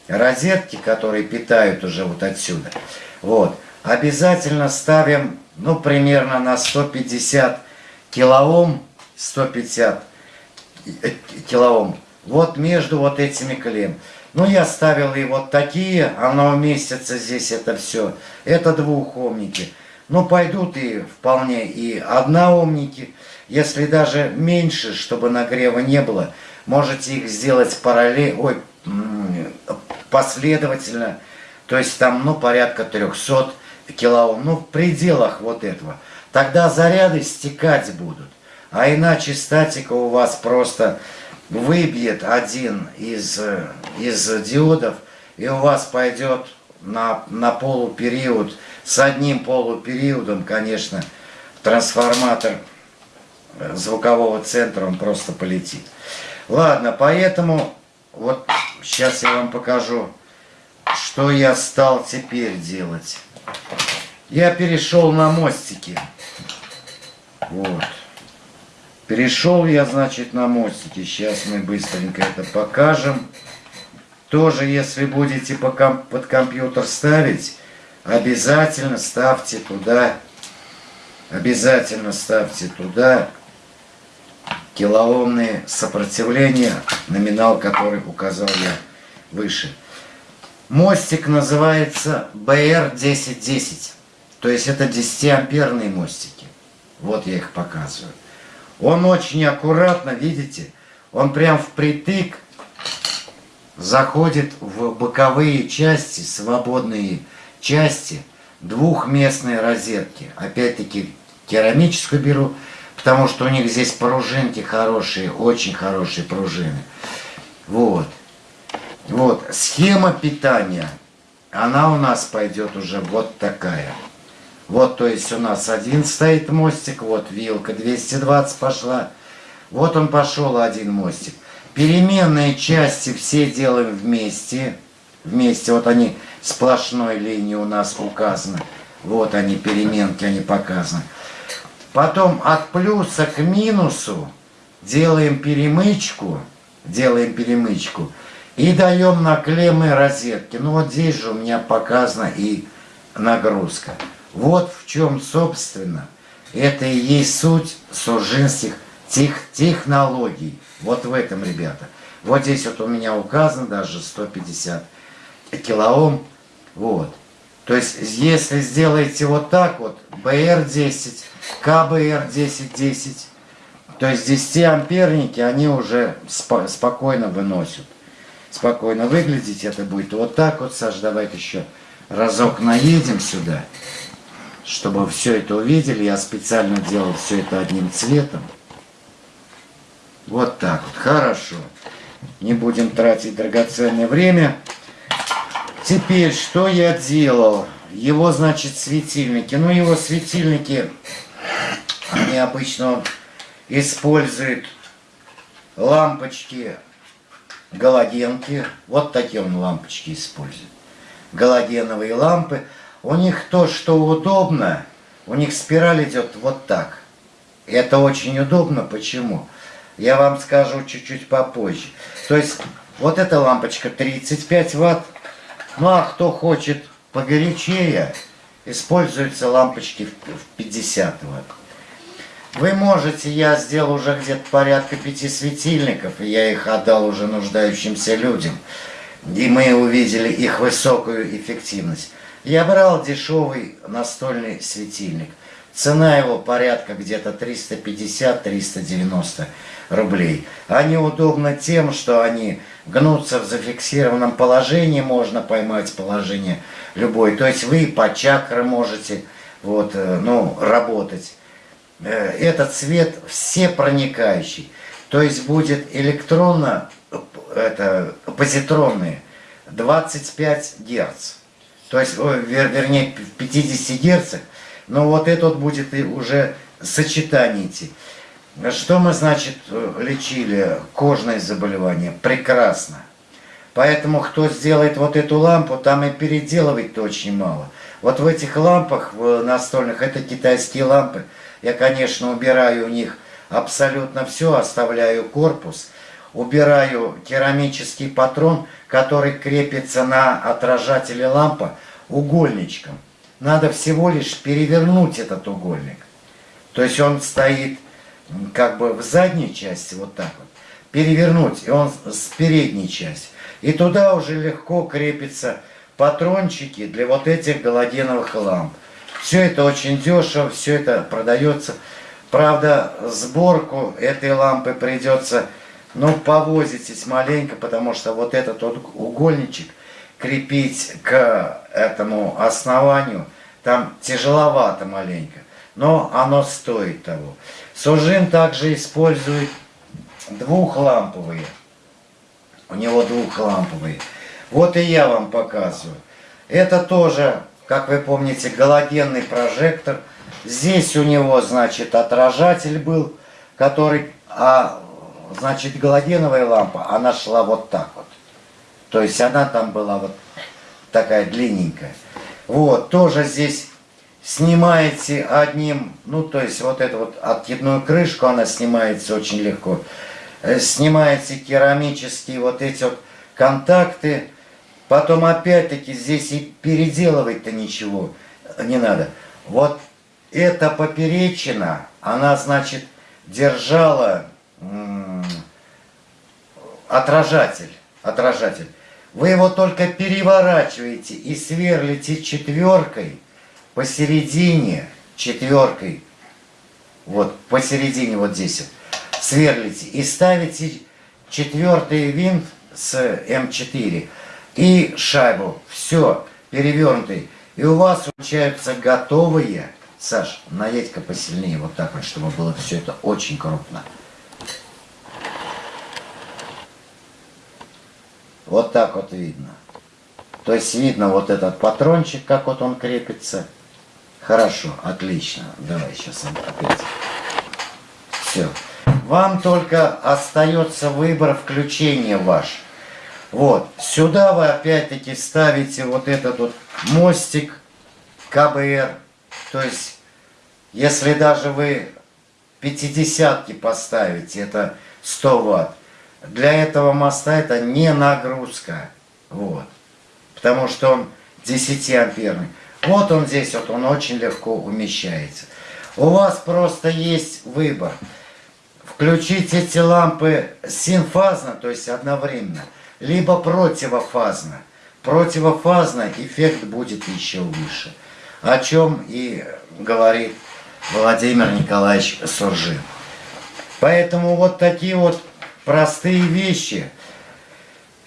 розетки, которые питают уже вот отсюда. Вот, обязательно ставим, ну, примерно на 150 килоом, 150 э, килоом, вот между вот этими клемм. Ну, я ставил и вот такие, оно уместится здесь это все. Это двухомники. Ну, пойдут и вполне и одноомники. Если даже меньше, чтобы нагрева не было, можете их сделать параллельно, ой, последовательно. То есть там, ну, порядка 300 килоом, ну, в пределах вот этого. Тогда заряды стекать будут. А иначе статика у вас просто выбьет один из, из диодов, и у вас пойдет на, на полупериод, с одним полупериодом, конечно, трансформатор звукового центра, он просто полетит. Ладно, поэтому вот сейчас я вам покажу, что я стал теперь делать. Я перешел на мостики. Вот. Перешел я, значит, на мостики. Сейчас мы быстренько это покажем. Тоже, если будете под компьютер ставить, обязательно ставьте туда, обязательно ставьте туда килоомные сопротивления, номинал который указал я выше. Мостик называется BR1010. То есть это 10-амперные мостики. Вот я их показываю. Он очень аккуратно, видите, он прям впритык заходит в боковые части, свободные части, двухместные розетки. Опять-таки керамическую беру, потому что у них здесь пружинки хорошие, очень хорошие пружины. Вот. Вот. Схема питания, она у нас пойдет уже вот такая. Вот, то есть у нас один стоит мостик, вот вилка 220 пошла. Вот он пошел один мостик. Переменные части все делаем вместе. Вместе, вот они сплошной линией у нас указаны. Вот они, переменки, они показаны. Потом от плюса к минусу делаем перемычку. Делаем перемычку. И даем на клеммы розетки. Ну вот здесь же у меня показана и нагрузка. Вот в чем, собственно, это и есть суть сужинских тех, технологий. Вот в этом, ребята. Вот здесь вот у меня указано даже 150 килоом. Вот. То есть, если сделаете вот так вот, BR10, КБР1010, то есть 10 амперники, они уже спо спокойно выносят. Спокойно выглядеть это будет вот так вот, Саш, давайте еще разок наедем сюда чтобы все это увидели, я специально делал все это одним цветом. Вот так вот, хорошо. Не будем тратить драгоценное время. Теперь, что я делал? Его, значит, светильники. Ну, его светильники, они обычно используют лампочки, галогенки. Вот такие он лампочки использует. Галогеновые лампы. У них то, что удобно, у них спираль идет вот так. Это очень удобно. Почему? Я вам скажу чуть-чуть попозже. То есть вот эта лампочка 35 ватт. Ну а кто хочет погорячее, используются лампочки в 50 ватт. Вы можете, я сделал уже где-то порядка пяти светильников, и я их отдал уже нуждающимся людям. И мы увидели их высокую эффективность. Я брал дешевый настольный светильник. Цена его порядка где-то 350-390 рублей. Они удобны тем, что они гнутся в зафиксированном положении, можно поймать положение любое. То есть вы по чакры можете вот, э, ну, работать. Э, этот свет все проникающий. То есть будет электронно, это, позитронные 25 Герц. То есть, вер, вернее, в 50 Герцах. Но вот этот будет и уже сочетание идти. Что мы, значит, лечили? Кожные заболевания. Прекрасно. Поэтому, кто сделает вот эту лампу, там и переделывать-то очень мало. Вот в этих лампах настольных, это китайские лампы, я, конечно, убираю у них абсолютно все, оставляю корпус, убираю керамический патрон, который крепится на отражателе лампы угольничком. Надо всего лишь перевернуть этот угольник. То есть он стоит как бы в задней части, вот так вот. Перевернуть, и он с передней части. И туда уже легко крепятся патрончики для вот этих галогеновых ламп. Все это очень дешево, все это продается. Правда, сборку этой лампы придется, ну, повозитесь маленько, потому что вот этот вот угольничек крепить к этому основанию, там тяжеловато маленько, но оно стоит того. Сужин также использует двухламповые. У него двухламповые. Вот и я вам показываю. Это тоже как вы помните, галогенный прожектор. Здесь у него, значит, отражатель был, который, а, значит, галогеновая лампа, она шла вот так вот. То есть она там была вот такая длинненькая. Вот, тоже здесь снимаете одним, ну, то есть вот эту вот откидную крышку, она снимается очень легко. Э, снимаете керамические вот эти вот контакты, Потом опять-таки здесь и переделывать-то ничего не надо. Вот эта поперечина, она, значит, держала отражатель. Отражатель. Вы его только переворачиваете и сверлите четверкой посередине, четверкой, вот посередине вот здесь вот, сверлите и ставите четвертый винт с М4 и шайбу. Все, перевернутый. И у вас получаются готовые. Саш, наедь-ка посильнее, вот так вот, чтобы было все это очень крупно. Вот так вот видно. То есть видно вот этот патрончик, как вот он крепится. Хорошо, отлично. Давай сейчас опять. Все. Вам только остается выбор включения ваш. Вот, сюда вы опять-таки ставите вот этот вот мостик КБР. То есть, если даже вы 50 поставите, это 100 ватт. Для этого моста это не нагрузка. Вот. Потому что он 10 амперный. Вот он здесь, вот он очень легко умещается. У вас просто есть выбор. Включить эти лампы синфазно, то есть одновременно – либо противофазно. Противофазно эффект будет еще выше. О чем и говорит Владимир Николаевич Суржин. Поэтому вот такие вот простые вещи.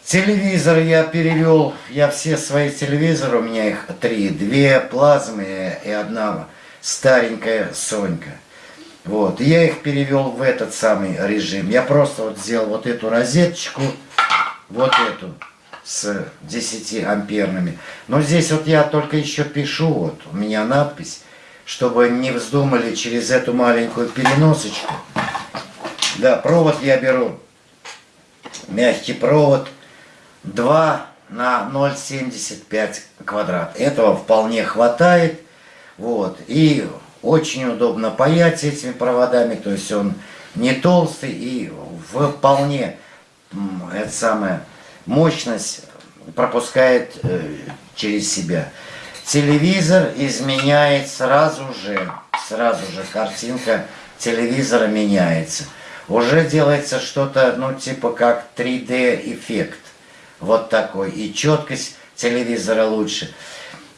Телевизор я перевел, я все свои телевизоры, у меня их три, две плазмы и одна старенькая Сонька. Вот, я их перевел в этот самый режим. Я просто вот сделал вот эту розеточку, вот эту с 10 амперными. Но здесь вот я только еще пишу, вот у меня надпись, чтобы не вздумали через эту маленькую переносочку. Да, провод я беру, мягкий провод, 2 на 0,75 квадрат. Этого вполне хватает. Вот. И очень удобно паять этими проводами, то есть он не толстый и вполне эта самая мощность пропускает э, через себя. телевизор изменяет сразу же, сразу же картинка телевизора меняется. Уже делается что-то, ну, типа как 3D эффект. Вот такой. И четкость телевизора лучше.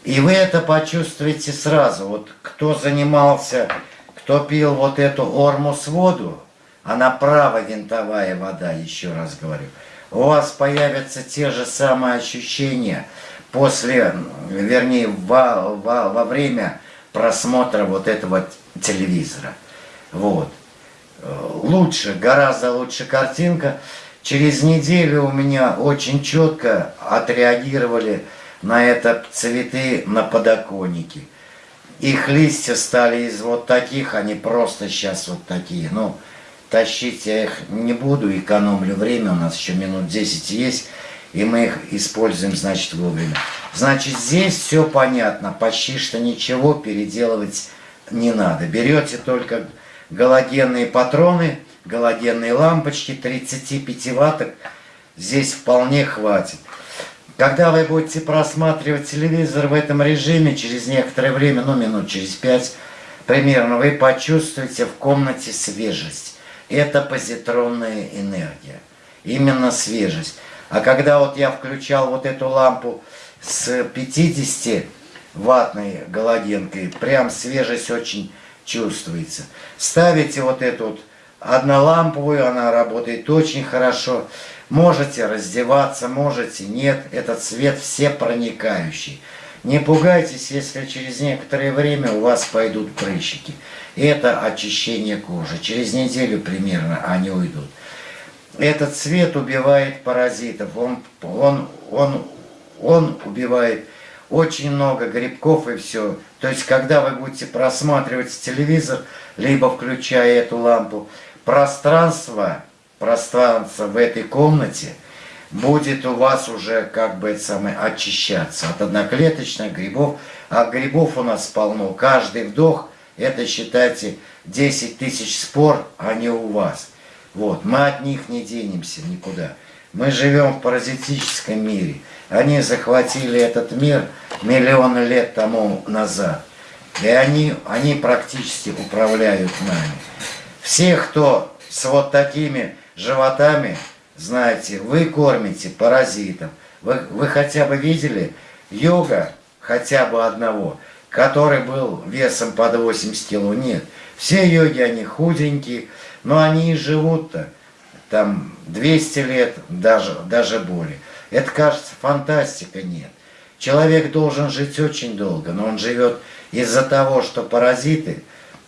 И вы это почувствуете сразу. Вот кто занимался, кто пил вот эту ормус воду, она право винтовая вода, еще раз говорю. У вас появятся те же самые ощущения после, вернее, во, во, во время просмотра вот этого телевизора. Вот. Лучше, гораздо лучше картинка. Через неделю у меня очень четко отреагировали на это цветы на подоконнике. Их листья стали из вот таких, они просто сейчас вот такие. Ну, тащить я их не буду, экономлю время, у нас еще минут 10 есть, и мы их используем, значит, вовремя. Значит, здесь все понятно, почти что ничего переделывать не надо. Берете только галогенные патроны, галогенные лампочки, 35 ватток, здесь вполне хватит. Когда вы будете просматривать телевизор в этом режиме, через некоторое время, ну минут через пять примерно, вы почувствуете в комнате свежесть. Это позитронная энергия. Именно свежесть. А когда вот я включал вот эту лампу с 50 ваттной галогенкой, прям свежесть очень чувствуется. Ставите вот эту вот одноламповую, она работает очень хорошо. Можете раздеваться, можете нет. Этот свет все проникающий. Не пугайтесь, если через некоторое время у вас пойдут прыщики. Это очищение кожи. Через неделю примерно они уйдут. Этот цвет убивает паразитов. Он, он, он, он убивает очень много грибков и все. То есть, когда вы будете просматривать телевизор, либо включая эту лампу, пространство пространство в этой комнате будет у вас уже как бы это самое очищаться от одноклеточных грибов. А грибов у нас полно. Каждый вдох, это считайте 10 тысяч спор, а не у вас. Вот, мы от них не денемся никуда. Мы живем в паразитическом мире. Они захватили этот мир миллионы лет тому назад. И они, они практически управляют нами. Все, кто с вот такими животами, знаете, вы кормите паразитов. Вы, вы хотя бы видели йога хотя бы одного, который был весом под 80 кило? Нет. Все йоги, они худенькие, но они и живут-то там 200 лет, даже, даже более. Это кажется фантастика, нет. Человек должен жить очень долго, но он живет из-за того, что паразиты,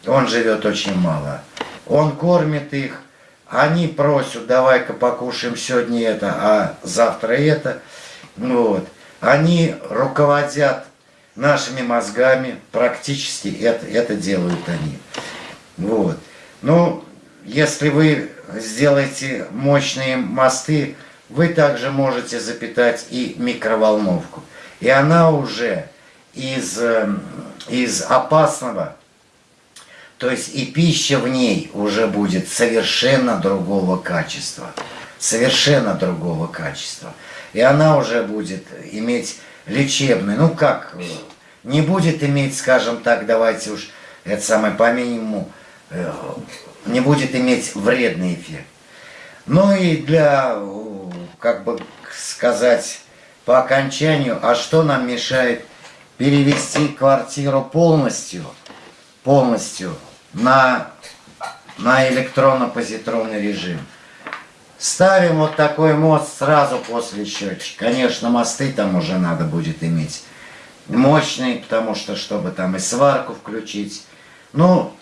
он живет очень мало. Он кормит их, они просят, давай-ка покушаем сегодня это, а завтра это. Вот. Они руководят нашими мозгами, практически это, это делают они. Вот. Ну, если вы сделаете мощные мосты, вы также можете запитать и микроволновку. И она уже из, эм, из опасного то есть и пища в ней уже будет совершенно другого качества. Совершенно другого качества. И она уже будет иметь лечебный, ну как, не будет иметь, скажем так, давайте уж это самое по минимуму, э, не будет иметь вредный эффект. Ну и для, как бы сказать, по окончанию, а что нам мешает перевести квартиру полностью, полностью на, на электронно-позитронный режим. Ставим вот такой мост сразу после счетчика. Конечно, мосты там уже надо будет иметь мощные, потому что, чтобы там и сварку включить. Ну,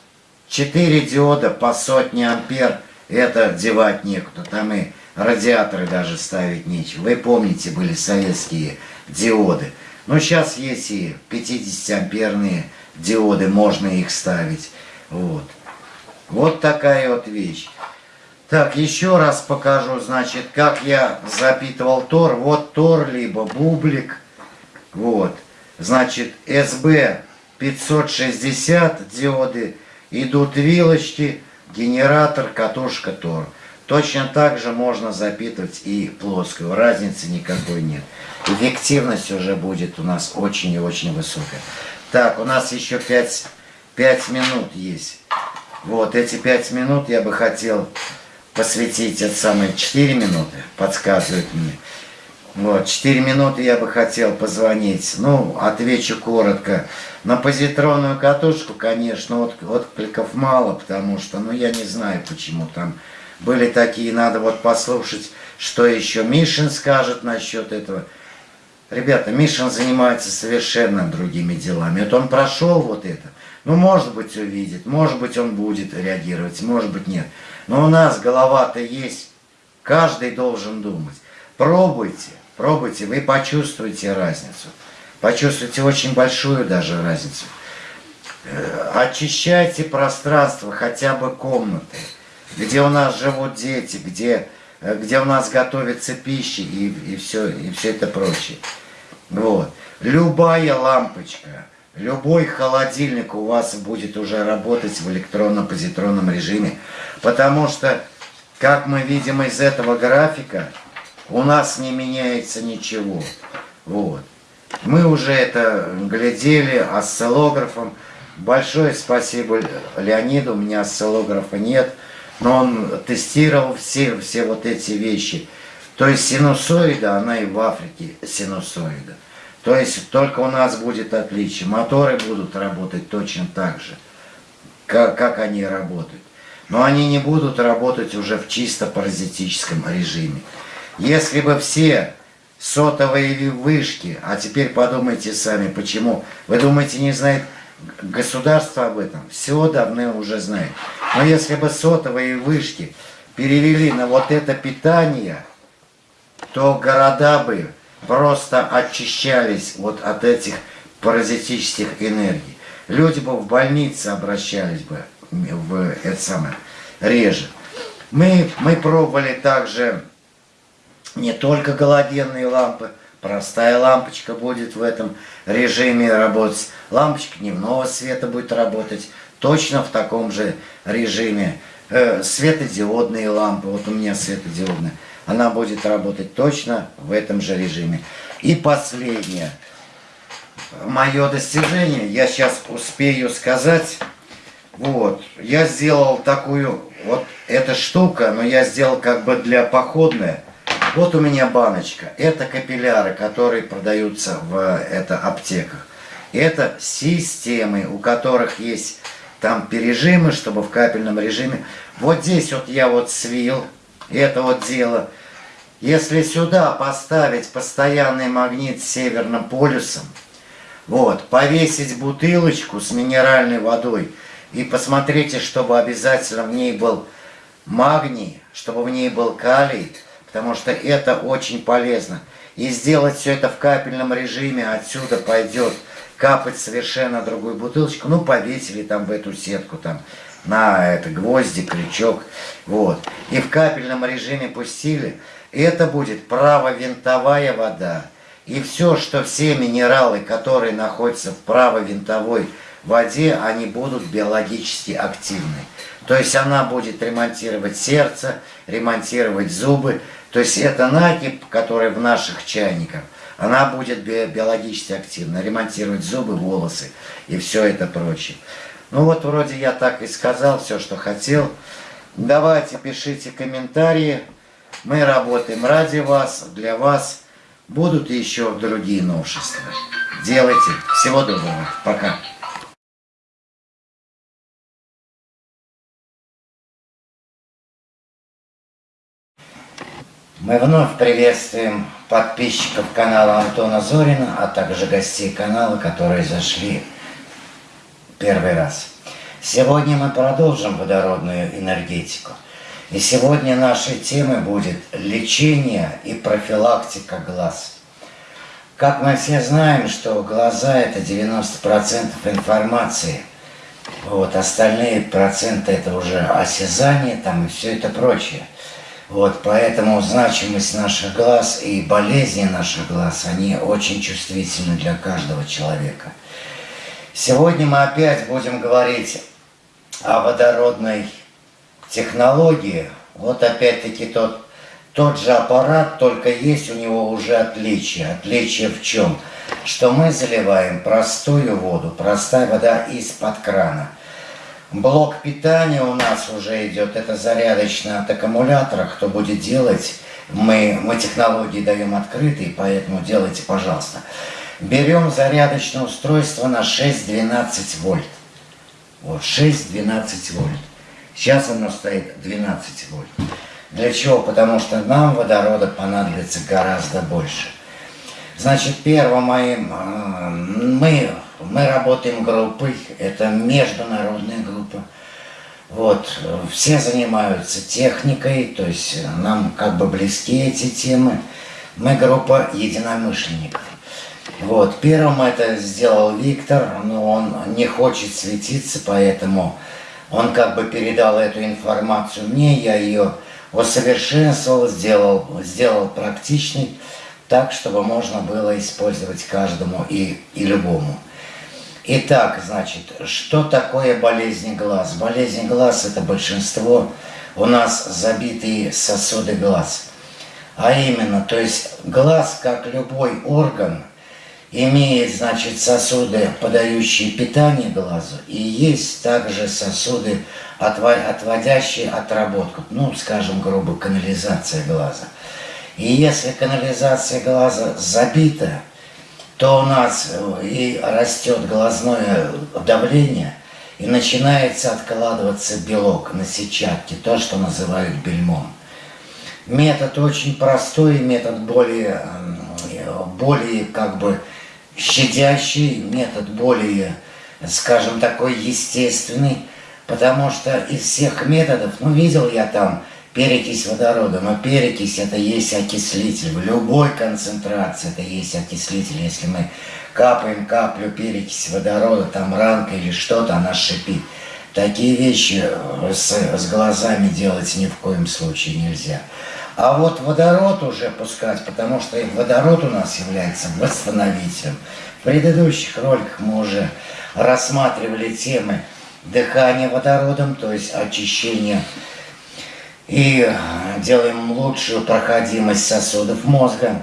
4 диода по сотне ампер, это девать некуда. Там и радиаторы даже ставить нечего. Вы помните, были советские диоды. Но сейчас есть и 50 амперные диоды, можно их ставить. Вот. Вот такая вот вещь. Так, еще раз покажу, значит, как я запитывал тор. Вот тор, либо бублик. Вот. Значит, SB 560 диоды. Идут вилочки, генератор, катушка тор. Точно так же можно запитывать и плоскую. Разницы никакой нет. Эффективность уже будет у нас очень и очень высокая. Так, у нас еще 5, 5 минут есть. Вот эти 5 минут я бы хотел посвятить, это самые 4 минуты, подсказывает мне. Вот, 4 минуты я бы хотел позвонить. Ну, отвечу коротко. На позитронную катушку, конечно, от, откликов мало, потому что, ну, я не знаю, почему там были такие, надо вот послушать, что еще Мишин скажет насчет этого. Ребята, Мишин занимается совершенно другими делами. Вот он прошел вот это. Ну, может быть, увидит, может быть, он будет реагировать, может быть, нет. Но у нас голова-то есть. Каждый должен думать. Пробуйте, пробуйте, вы почувствуете разницу. Почувствуете очень большую даже разницу. Э, очищайте пространство, хотя бы комнаты где у нас живут дети, где, э, где у нас готовится пища и, и, все, и все это прочее. Вот. Любая лампочка, любой холодильник у вас будет уже работать в электронно-позитронном режиме, потому что, как мы видим из этого графика, у нас не меняется ничего. Вот. Мы уже это глядели осциллографом. Большое спасибо Леониду, у меня осциллографа нет но он тестировал все, все вот эти вещи. То есть синусоида, она и в Африке синусоида. То есть только у нас будет отличие. Моторы будут работать точно так же, как, как они работают. Но они не будут работать уже в чисто паразитическом режиме. Если бы все сотовые вышки, а теперь подумайте сами, почему. Вы думаете, не знает государство об этом? Все давно уже знает. Но если бы сотовые вышки перевели на вот это питание, то города бы просто очищались вот от этих паразитических энергий. Люди бы в больнице обращались бы в это самое реже. Мы, мы пробовали также не только галогенные лампы, простая лампочка будет в этом режиме работать, лампочка дневного света будет работать, точно в таком же режиме. Э, светодиодные лампы, вот у меня светодиодная, она будет работать точно в этом же режиме. И последнее, мое достижение, я сейчас успею сказать, вот, я сделал такую, вот эта штука, но я сделал как бы для походная. Вот у меня баночка, это капилляры, которые продаются в это, аптеках. Это системы, у которых есть там пережимы, чтобы в капельном режиме. Вот здесь вот я вот свил это вот дело. Если сюда поставить постоянный магнит с северным полюсом, вот, повесить бутылочку с минеральной водой и посмотрите, чтобы обязательно в ней был магний, чтобы в ней был калий, потому что это очень полезно. И сделать все это в капельном режиме, отсюда пойдет капать совершенно другую бутылочку, ну, повесили там в эту сетку, там, на это гвозди, крючок, вот. И в капельном режиме пустили. Это будет правовинтовая вода. И все, что все минералы, которые находятся в правовинтовой воде, они будут биологически активны. То есть она будет ремонтировать сердце, ремонтировать зубы. То есть это накипь, который в наших чайниках она будет биологически активна, ремонтировать зубы, волосы и все это прочее. Ну вот вроде я так и сказал все, что хотел. Давайте пишите комментарии. Мы работаем ради вас, для вас. Будут еще другие новшества. Делайте. Всего доброго. Пока. Мы вновь приветствуем подписчиков канала Антона Зорина, а также гостей канала, которые зашли первый раз. Сегодня мы продолжим водородную энергетику. И сегодня нашей темой будет лечение и профилактика глаз. Как мы все знаем, что глаза это 90% информации. Вот, остальные проценты это уже осязание там и все это прочее. Вот, поэтому значимость наших глаз и болезни наших глаз, они очень чувствительны для каждого человека. Сегодня мы опять будем говорить о водородной технологии, Вот опять-таки тот, тот же аппарат, только есть у него уже отличие. Отличие в чем? Что мы заливаем простую воду, простая вода из-под крана. Блок питания у нас уже идет, это зарядочный от аккумулятора. Кто будет делать, мы, мы технологии даем открытые, поэтому делайте, пожалуйста. Берем зарядочное устройство на 6-12 вольт. Вот, 6-12 вольт. Сейчас оно стоит 12 вольт. Для чего? Потому что нам водорода понадобится гораздо больше. Значит, первым моим, э, мы, мы работаем группой, это международная группа. Вот, все занимаются техникой, то есть нам как бы близки эти темы. Мы группа единомышленников. Вот, первым это сделал Виктор, но он не хочет светиться, поэтому он как бы передал эту информацию мне, я ее усовершенствовал, сделал, сделал практичной, так, чтобы можно было использовать каждому и, и любому. Итак, значит, что такое болезнь глаз? Болезнь глаз – это большинство у нас забитые сосуды глаз. А именно, то есть глаз, как любой орган – имеет, значит, сосуды, подающие питание глазу, и есть также сосуды, отводящие отработку, ну, скажем, грубо, канализация глаза. И если канализация глаза забита, то у нас э, и растет глазное давление, и начинается откладываться белок на сетчатке, то, что называют бельмом. Метод очень простой, метод более, более как бы щадящий, метод более, скажем, такой естественный, потому что из всех методов, ну, видел я там перекись водорода, но перекись это есть окислитель, в любой концентрации это есть окислитель, если мы капаем каплю перекись водорода, там ранка или что-то, она шипит. Такие вещи с, с глазами делать ни в коем случае нельзя. А вот водород уже пускать, потому что водород у нас является восстановителем. В предыдущих роликах мы уже рассматривали темы дыхания водородом, то есть очищение и делаем лучшую проходимость сосудов мозга.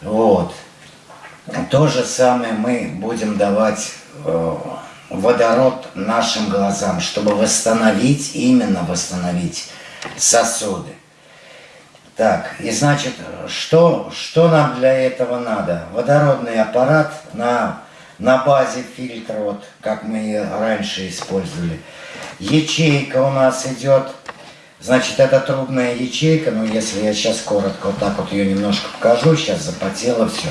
Вот. То же самое мы будем давать э, водород нашим глазам, чтобы восстановить, именно восстановить сосуды. Так, и значит, что, что нам для этого надо? Водородный аппарат на, на базе фильтра, вот как мы раньше использовали. Ячейка у нас идет, значит, это трубная ячейка, но если я сейчас коротко вот так вот ее немножко покажу, сейчас запотело все.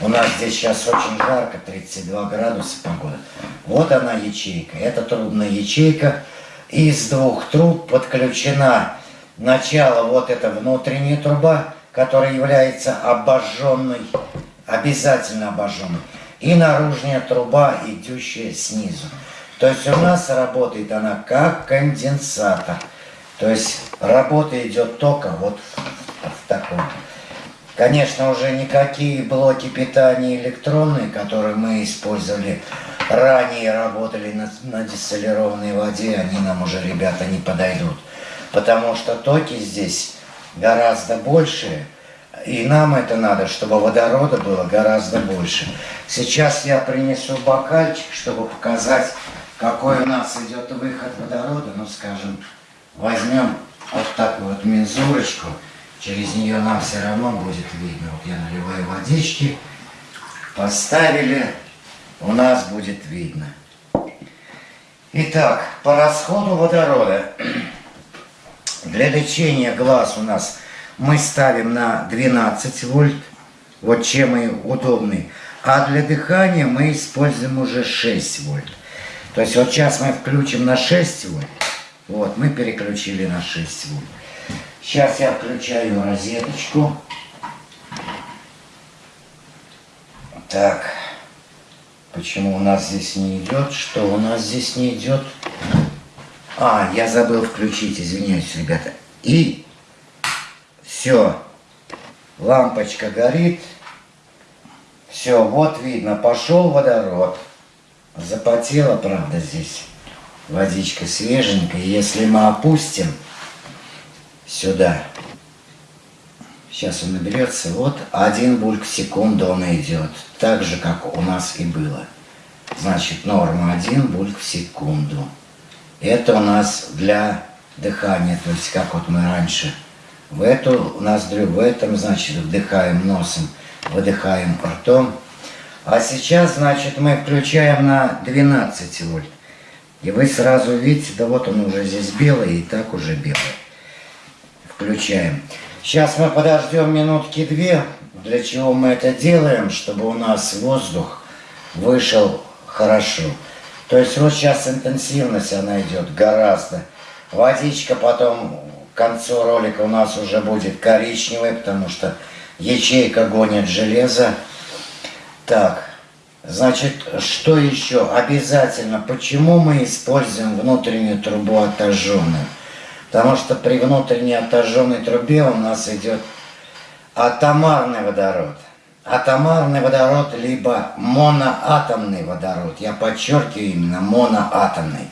У нас здесь сейчас очень жарко, 32 градуса погода. Вот она ячейка, это трубная ячейка. Из двух труб подключена Начало вот эта внутренняя труба, которая является обожженной, обязательно обожженной. И наружная труба, идущая снизу. То есть у нас работает она как конденсатор. То есть работа идет только вот в таком. Конечно, уже никакие блоки питания электронные, которые мы использовали ранее, работали на, на дистиллированной воде, они нам уже, ребята, не подойдут потому что токи здесь гораздо больше, и нам это надо, чтобы водорода было гораздо больше. Сейчас я принесу бокальчик, чтобы показать, какой у нас идет выход водорода. Ну, скажем, возьмем вот такую вот мензурочку, через нее нам все равно будет видно. Вот я наливаю водички, поставили, у нас будет видно. Итак, по расходу водорода. Для лечения глаз у нас мы ставим на 12 вольт, вот чем и удобный. А для дыхания мы используем уже 6 вольт. То есть вот сейчас мы включим на 6 вольт. Вот, мы переключили на 6 вольт. Сейчас я включаю розеточку. Так, почему у нас здесь не идет? Что у нас здесь не идет? А, я забыл включить, извиняюсь, ребята. И все, лампочка горит. Все, вот видно, пошел водород. Запотела, правда, здесь водичка свеженькая. Если мы опустим, сюда. Сейчас он наберется. Вот один бульк в секунду он идет. Так же, как у нас и было. Значит, норма один бульк в секунду. Это у нас для дыхания. То есть, как вот мы раньше в эту ноздрю, в этом, значит, вдыхаем носом, выдыхаем ртом. А сейчас, значит, мы включаем на 12 вольт. И вы сразу видите, да вот он уже здесь белый, и так уже белый. Включаем. Сейчас мы подождем минутки две. Для чего мы это делаем? Чтобы у нас воздух вышел хорошо. То есть вот сейчас интенсивность она идет гораздо. Водичка потом к концу ролика у нас уже будет коричневая, потому что ячейка гонит железо. Так, значит, что еще? Обязательно, почему мы используем внутреннюю трубу отожженную? Потому что при внутренней отожженной трубе у нас идет атомарный водород. Атомарный водород, либо моноатомный водород. Я подчеркиваю именно моноатомный.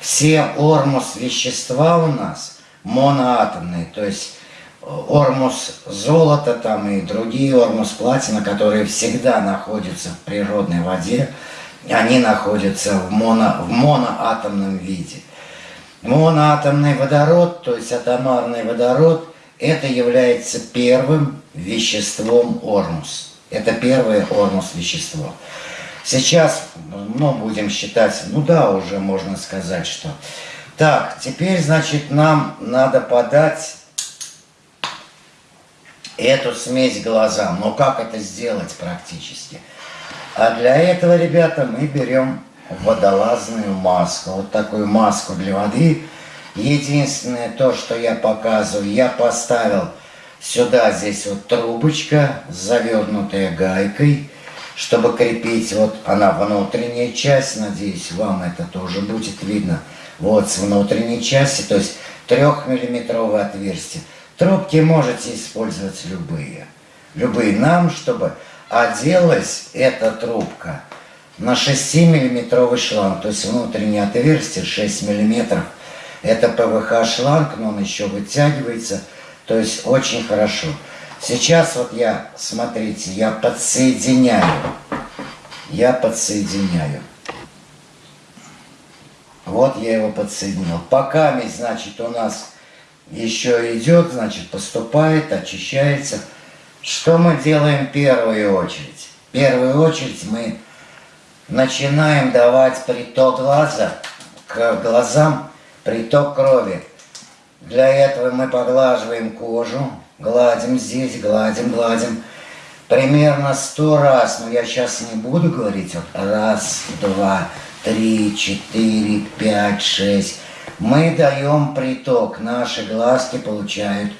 Все ормус вещества у нас моноатомные, то есть ормус золота там и другие ормус платина, которые всегда находятся в природной воде, они находятся в, моно, в моноатомном виде. Моноатомный водород, то есть атомарный водород, это является первым веществом ормус. Это первое ормус вещество. Сейчас, ну, будем считать, ну да, уже можно сказать, что... Так, теперь, значит, нам надо подать эту смесь глазам. Но как это сделать практически? А для этого, ребята, мы берем водолазную маску. Вот такую маску для воды. Единственное то, что я показываю, я поставил сюда здесь вот трубочка, завернутая гайкой, чтобы крепить. Вот она внутренняя часть, надеюсь, вам это тоже будет видно. Вот с внутренней части, то есть трехмиллиметровое отверстие. Трубки можете использовать любые. Любые нам, чтобы оделась эта трубка – на 6-миллиметровый шланг, то есть внутреннее отверстие 6 миллиметров. Это ПВХ шланг, но он еще вытягивается, то есть очень хорошо. Сейчас вот я, смотрите, я подсоединяю. Я подсоединяю. Вот я его подсоединил. Пока, значит, у нас еще идет, значит, поступает, очищается. Что мы делаем в первую очередь? В первую очередь мы начинаем давать приток глаза к глазам, приток крови. Для этого мы поглаживаем кожу, гладим здесь, гладим, гладим. Примерно сто раз, но я сейчас не буду говорить. Вот раз, два, три, четыре, пять, шесть. Мы даем приток, наши глазки получают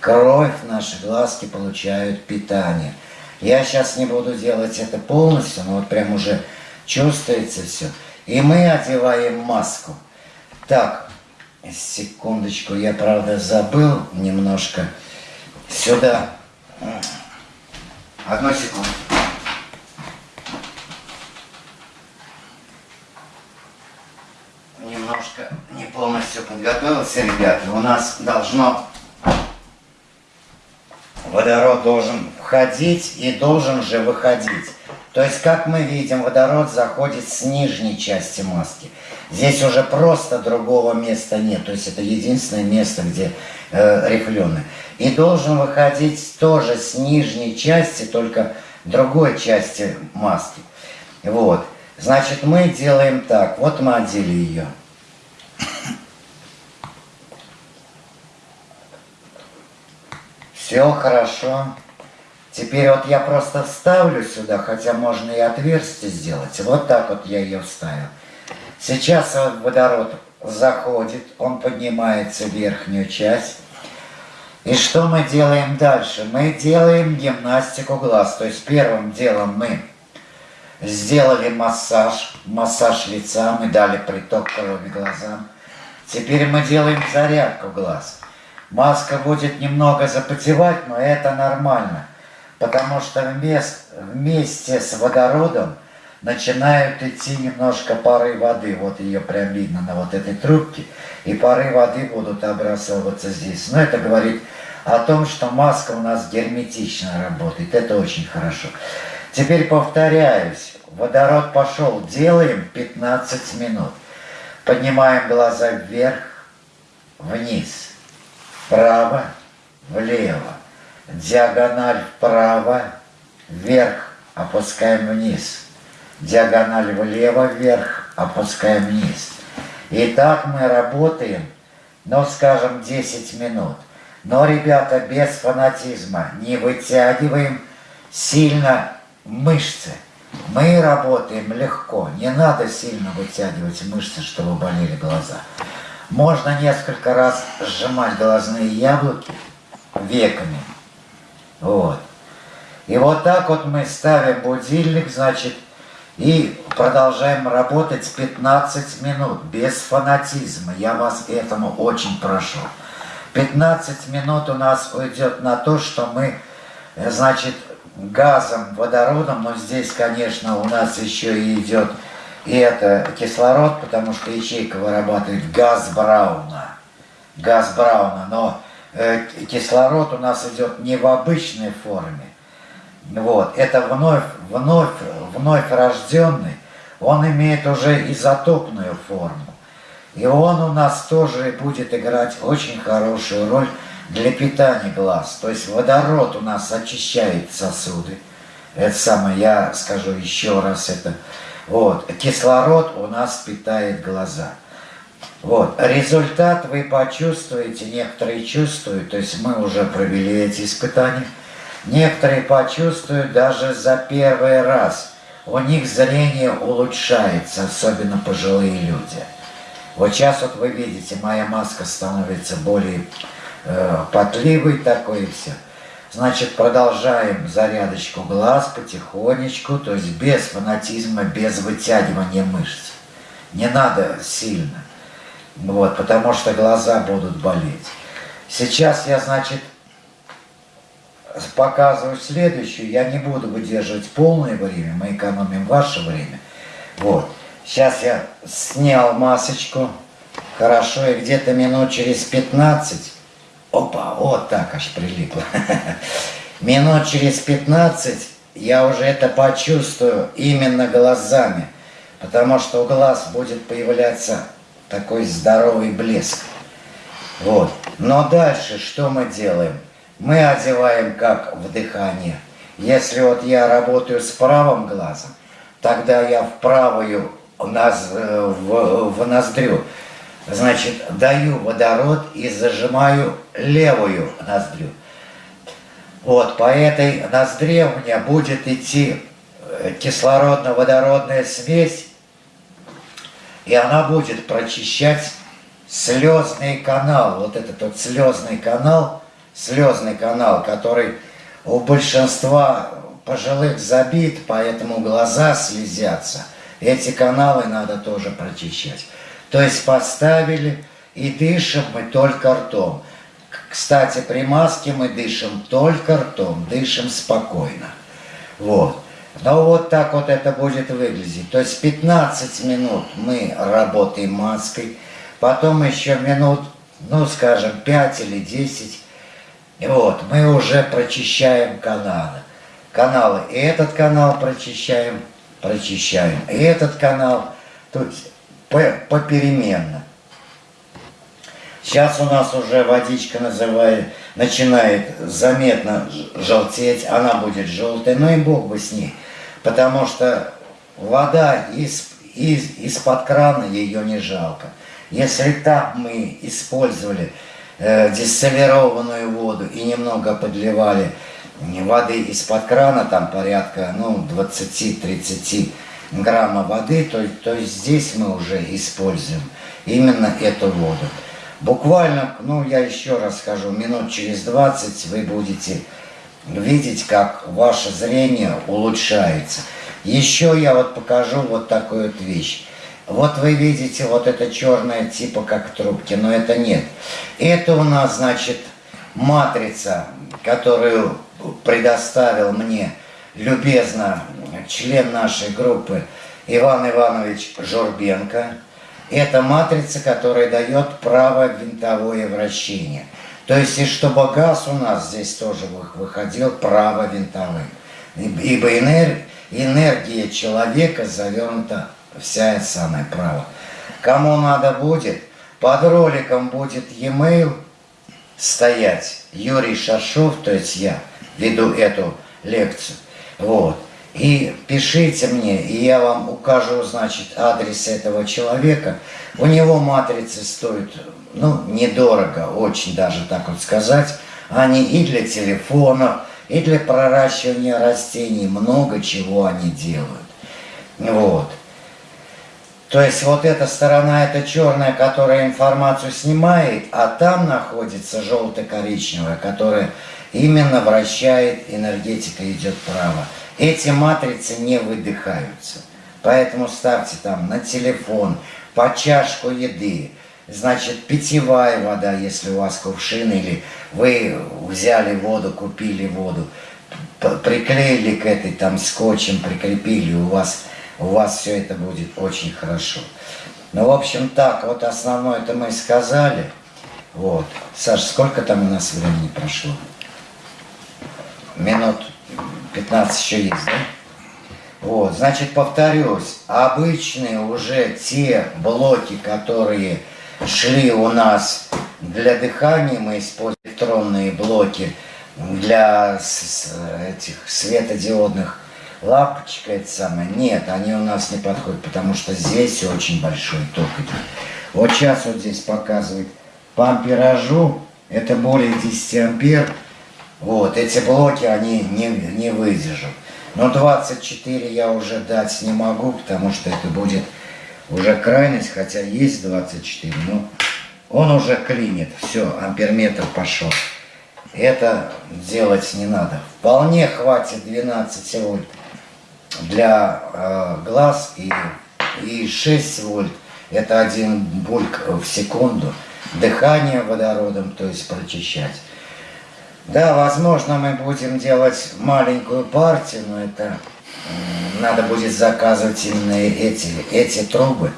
кровь, наши глазки получают питание. Я сейчас не буду делать это полностью, но вот прям уже чувствуется все. И мы одеваем маску. Так, секундочку, я, правда, забыл немножко. Сюда. Одну секунду. Немножко не полностью подготовился, ребята. У нас должно... Водород должен входить и должен же выходить. То есть, как мы видим, водород заходит с нижней части маски. Здесь уже просто другого места нет. То есть, это единственное место, где э, рифленый. И должен выходить тоже с нижней части, только другой части маски. Вот. Значит, мы делаем так. Вот мы одели ее. Все хорошо. Теперь вот я просто вставлю сюда, хотя можно и отверстие сделать. Вот так вот я ее вставил. Сейчас водород заходит, он поднимается в верхнюю часть. И что мы делаем дальше? Мы делаем гимнастику глаз. То есть первым делом мы сделали массаж, массаж лица, мы дали приток крови глазам. Теперь мы делаем зарядку глаз. Маска будет немного запотевать, но это нормально потому что вместе, вместе с водородом начинают идти немножко пары воды. Вот ее прям видно на вот этой трубке. И пары воды будут образовываться здесь. Но это говорит о том, что маска у нас герметично работает. Это очень хорошо. Теперь повторяюсь. Водород пошел. Делаем 15 минут. Поднимаем глаза вверх, вниз, вправо, влево. Диагональ вправо, вверх, опускаем вниз. Диагональ влево, вверх, опускаем вниз. И так мы работаем, ну, скажем, 10 минут. Но, ребята, без фанатизма не вытягиваем сильно мышцы. Мы работаем легко, не надо сильно вытягивать мышцы, чтобы болели глаза. Можно несколько раз сжимать глазные яблоки веками. Вот. И вот так вот мы ставим будильник, значит, и продолжаем работать 15 минут, без фанатизма. Я вас этому очень прошу. 15 минут у нас уйдет на то, что мы, э, значит, газом, водородом, но здесь, конечно, у нас еще и идет и это кислород, потому что ячейка вырабатывает газ Брауна. Газ Брауна, но э, кислород у нас идет не в обычной форме. Вот, это вновь, вновь, вновь рожденный, он имеет уже изотопную форму. И он у нас тоже будет играть очень хорошую роль для питания глаз. То есть водород у нас очищает сосуды. Это самое, я скажу еще раз это. Вот, кислород у нас питает глаза. Вот, результат вы почувствуете, некоторые чувствуют, то есть мы уже провели эти испытания. Некоторые почувствуют даже за первый раз. У них зрение улучшается, особенно пожилые люди. Вот сейчас вот вы видите, моя маска становится более э, потливой такой и все. Значит, продолжаем зарядочку глаз потихонечку, то есть без фанатизма, без вытягивания мышц. Не надо сильно, вот, потому что глаза будут болеть. Сейчас я, значит, показываю следующую. Я не буду выдерживать полное время, мы экономим ваше время. Вот. Сейчас я снял масочку. Хорошо, и где-то минут через 15, опа, вот так аж прилипло. Минут через 15 я уже это почувствую именно глазами, потому что у глаз будет появляться такой здоровый блеск. Вот. Но дальше что мы делаем? Мы одеваем как в дыхание. Если вот я работаю с правым глазом, тогда я в правую э, в, в ноздрю. Значит, даю водород и зажимаю левую ноздрю. Вот, по этой ноздре у меня будет идти э, кислородно-водородная смесь, и она будет прочищать слезный канал. Вот этот вот слезный канал, слезный канал, который у большинства пожилых забит, поэтому глаза слезятся – эти каналы надо тоже прочищать. То есть поставили и дышим мы только ртом. Кстати, при маске мы дышим только ртом, дышим спокойно. Вот. Но вот так вот это будет выглядеть. То есть 15 минут мы работаем маской, потом еще минут, ну скажем, 5 или 10. И вот, мы уже прочищаем каналы. Каналы. И этот канал прочищаем, прочищаем. И этот канал, то есть попеременно. Сейчас у нас уже водичка называет, начинает заметно желтеть, она будет желтая, ну и бог бы с ней. Потому что вода из, из, из-под крана ее не жалко. Если так мы использовали э, дистиллированную воду и немного подливали воды из-под крана, там порядка ну, 20-30 грамма воды, то, то есть здесь мы уже используем именно эту воду. Буквально, ну я еще раз скажу, минут через 20 вы будете видеть, как ваше зрение улучшается. Еще я вот покажу вот такую вот вещь. Вот вы видите вот это черное типа как трубки, но это нет. Это у нас, значит, матрица, которую предоставил мне любезно член нашей группы Иван Иванович Жорбенко. Это матрица, которая дает право винтовое вращение. То есть, и чтобы газ у нас здесь тоже выходил право винтовым. Ибо энергия, человека завернута вся это самое право. Кому надо будет, под роликом будет e-mail стоять Юрий Шашов, то есть я веду эту лекцию. Вот. И пишите мне, и я вам укажу, значит, адрес этого человека. У него матрицы стоят, ну, недорого, очень даже так вот сказать. Они и для телефона, и для проращивания растений, много чего они делают. Вот. То есть вот эта сторона, это черная, которая информацию снимает, а там находится желто-коричневая, которая именно вращает, энергетика идет право. Эти матрицы не выдыхаются. Поэтому ставьте там на телефон, по чашку еды, значит, питьевая вода, если у вас кувшин, или вы взяли воду, купили воду, приклеили к этой там скотчем, прикрепили, у вас у вас все это будет очень хорошо. Ну, в общем, так, вот основное это мы сказали. Вот. Саш, сколько там у нас времени прошло? Минут 15 еще есть, да? Вот, значит, повторюсь, обычные уже те блоки, которые шли у нас для дыхания, мы используем электронные блоки для этих светодиодных лампочка это самое. Нет, они у нас не подходят, потому что здесь очень большой ток идет. Вот сейчас вот здесь показывает по амперажу, это более 10 ампер. Вот, эти блоки, они не, не выдержат. Но 24 я уже дать не могу, потому что это будет уже крайность, хотя есть 24, но он уже клинит. Все, амперметр пошел. Это делать не надо. Вполне хватит 12 вольт для э, глаз и, и 6 вольт. Это один бульк в секунду. Дыхание водородом, то есть прочищать. Да, возможно, мы будем делать маленькую партию, но это надо будет заказывать именно эти, эти трубы.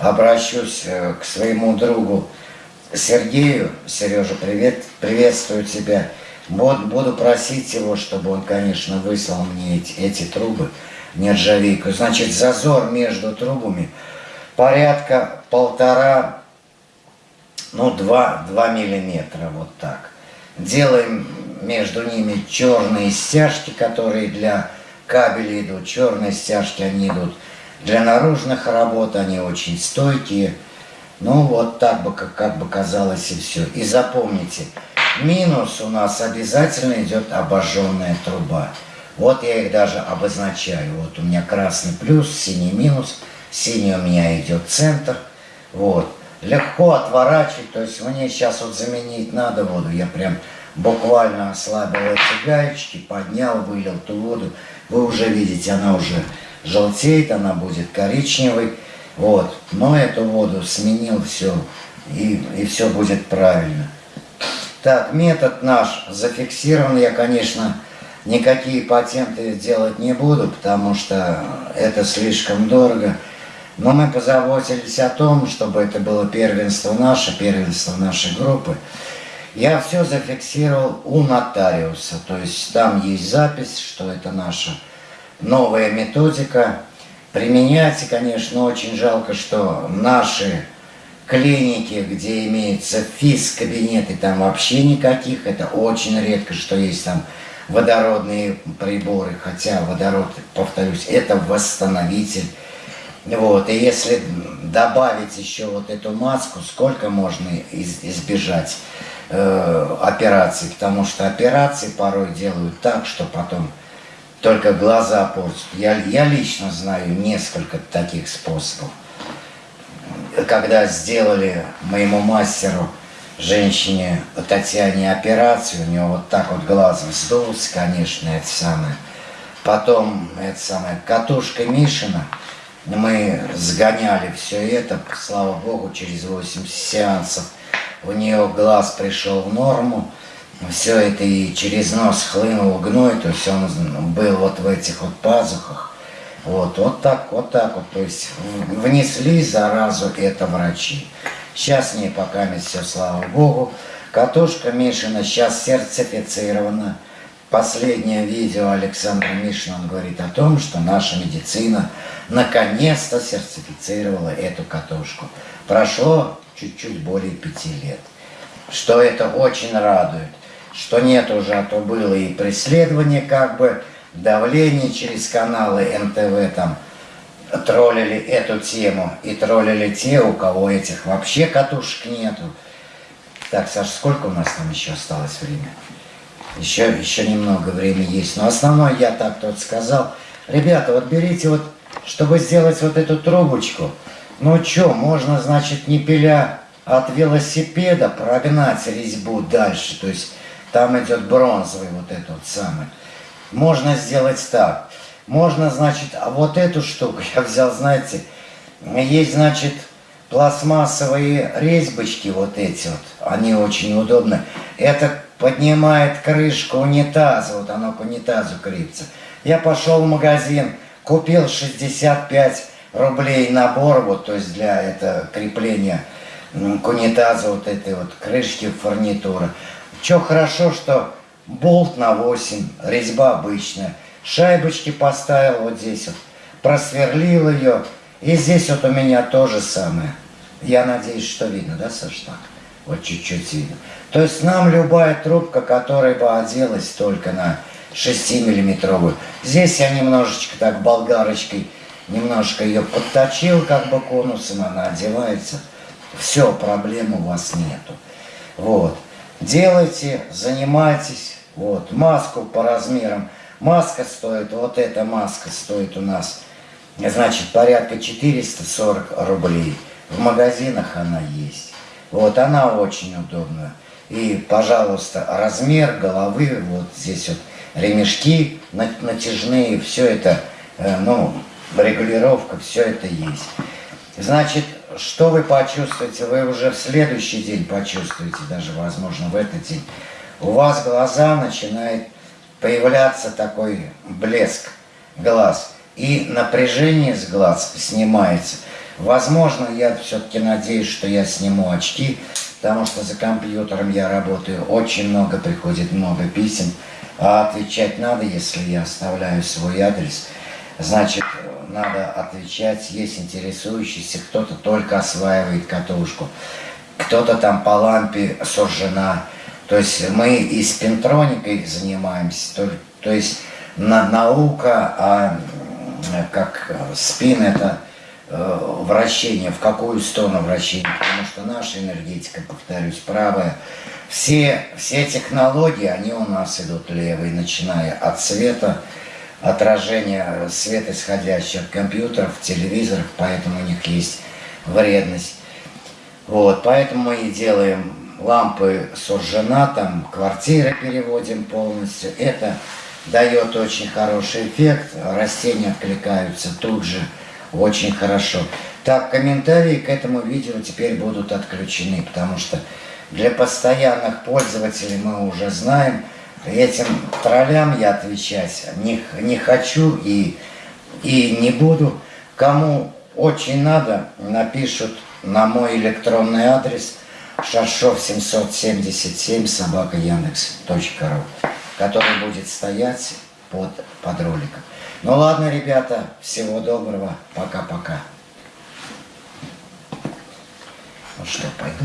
Обращусь э, к своему другу Сергею. Сережа, привет, приветствую тебя. Буду, буду просить его, чтобы он, конечно, выслал мне эти, эти трубы нержавейку. Значит, зазор между трубами порядка полтора, ну, два, два миллиметра, вот так. Делаем между ними черные стяжки, которые для кабелей идут. Черные стяжки, они идут для наружных работ, они очень стойкие. Ну, вот так бы, как, как бы казалось и все. И запомните, минус у нас обязательно идет обожженная труба. Вот я их даже обозначаю. Вот у меня красный плюс, синий минус. Синий у меня идет центр. Вот. Легко отворачивать. То есть мне сейчас вот заменить надо воду. Я прям буквально ослабил эти гаечки, поднял, вылил ту воду. Вы уже видите, она уже желтеет, она будет коричневой. Вот. Но эту воду сменил, все. И, и все будет правильно. Так, метод наш зафиксирован. Я, конечно, Никакие патенты делать не буду, потому что это слишком дорого. Но мы позаботились о том, чтобы это было первенство наше, первенство нашей группы. Я все зафиксировал у нотариуса, то есть там есть запись, что это наша новая методика. Применять, конечно, очень жалко, что наши клиники, где имеются физ-кабинеты, там вообще никаких, это очень редко, что есть там водородные приборы, хотя водород, повторюсь, это восстановитель. Вот, и если добавить еще вот эту маску, сколько можно из, избежать э, операций, потому что операции порой делают так, что потом только глаза портят. Я, я лично знаю несколько таких способов. Когда сделали моему мастеру женщине Татьяне операцию, у нее вот так вот глаз вздулся, конечно, это самое. Потом, это самое, катушка Мишина, мы сгоняли все это, слава богу, через 8 сеансов у нее глаз пришел в норму. все это и через нос хлынул гной, то есть он был вот в этих вот пазухах. Вот, вот так, вот так вот. То есть внесли заразу это врачи. Сейчас не пока все, слава богу. Катушка Мишина сейчас сертифицирована. Последнее видео Александра Мишина, он говорит о том, что наша медицина наконец-то сертифицировала эту катушку. Прошло чуть-чуть более пяти лет. Что это очень радует. Что нет уже, а то было и преследование как бы, давление через каналы НТВ там, троллили эту тему и троллили те, у кого этих вообще катушек нету. Так, Саша, сколько у нас там еще осталось времени? Еще, еще немного времени есть. Но основное я так тут сказал. Ребята, вот берите вот, чтобы сделать вот эту трубочку. Ну что, можно, значит, не пиля от велосипеда прогнать резьбу дальше. То есть там идет бронзовый вот этот самый. Можно сделать так. Можно, значит, а вот эту штуку я взял, знаете, есть, значит, пластмассовые резьбочки вот эти вот, они очень удобны. Это поднимает крышку унитаза, вот оно к унитазу крепится. Я пошел в магазин, купил 65 рублей набор, вот, то есть для это крепления к унитазу вот этой вот крышки фурнитуры. Что хорошо, что болт на 8, резьба обычная. Шайбочки поставил вот здесь вот, просверлил ее. И здесь вот у меня то же самое. Я надеюсь, что видно, да, Саш, так? Вот чуть-чуть видно. То есть нам любая трубка, которая бы оделась только на 6-миллиметровую. Здесь я немножечко так болгарочкой, немножко ее подточил, как бы конусом, она одевается. Все, проблем у вас нету. Вот. Делайте, занимайтесь. Вот. Маску по размерам. Маска стоит, вот эта маска стоит у нас, значит, порядка 440 рублей. В магазинах она есть. Вот, она очень удобная. И, пожалуйста, размер головы, вот здесь вот ремешки натяжные, все это, э, ну, регулировка, все это есть. Значит, что вы почувствуете? Вы уже в следующий день почувствуете, даже, возможно, в этот день. У вас глаза начинают появляться такой блеск глаз. И напряжение с глаз снимается. Возможно, я все-таки надеюсь, что я сниму очки, потому что за компьютером я работаю, очень много приходит, много писем, а отвечать надо, если я оставляю свой адрес. Значит, надо отвечать, есть интересующийся, кто-то только осваивает катушку, кто-то там по лампе сужена. То есть мы и с пентроникой занимаемся, то, то есть на, наука, а как спин это Э, вращение, в какую сторону вращение, потому что наша энергетика, повторюсь, правая. Все, все технологии, они у нас идут левые, начиная от света, отражения света, исходящего от компьютеров, телевизоров, поэтому у них есть вредность. Вот, поэтому мы и делаем лампы суржена, там квартиры переводим полностью. Это дает очень хороший эффект, растения откликаются тут же очень хорошо. Так, комментарии к этому видео теперь будут отключены, потому что для постоянных пользователей мы уже знаем, этим троллям я отвечать не, не хочу и, и не буду. Кому очень надо, напишут на мой электронный адрес шаршов 777 собака яндекс.ру, который будет стоять под, под роликом. Ну ладно, ребята, всего доброго, пока-пока. Ну что, пойду.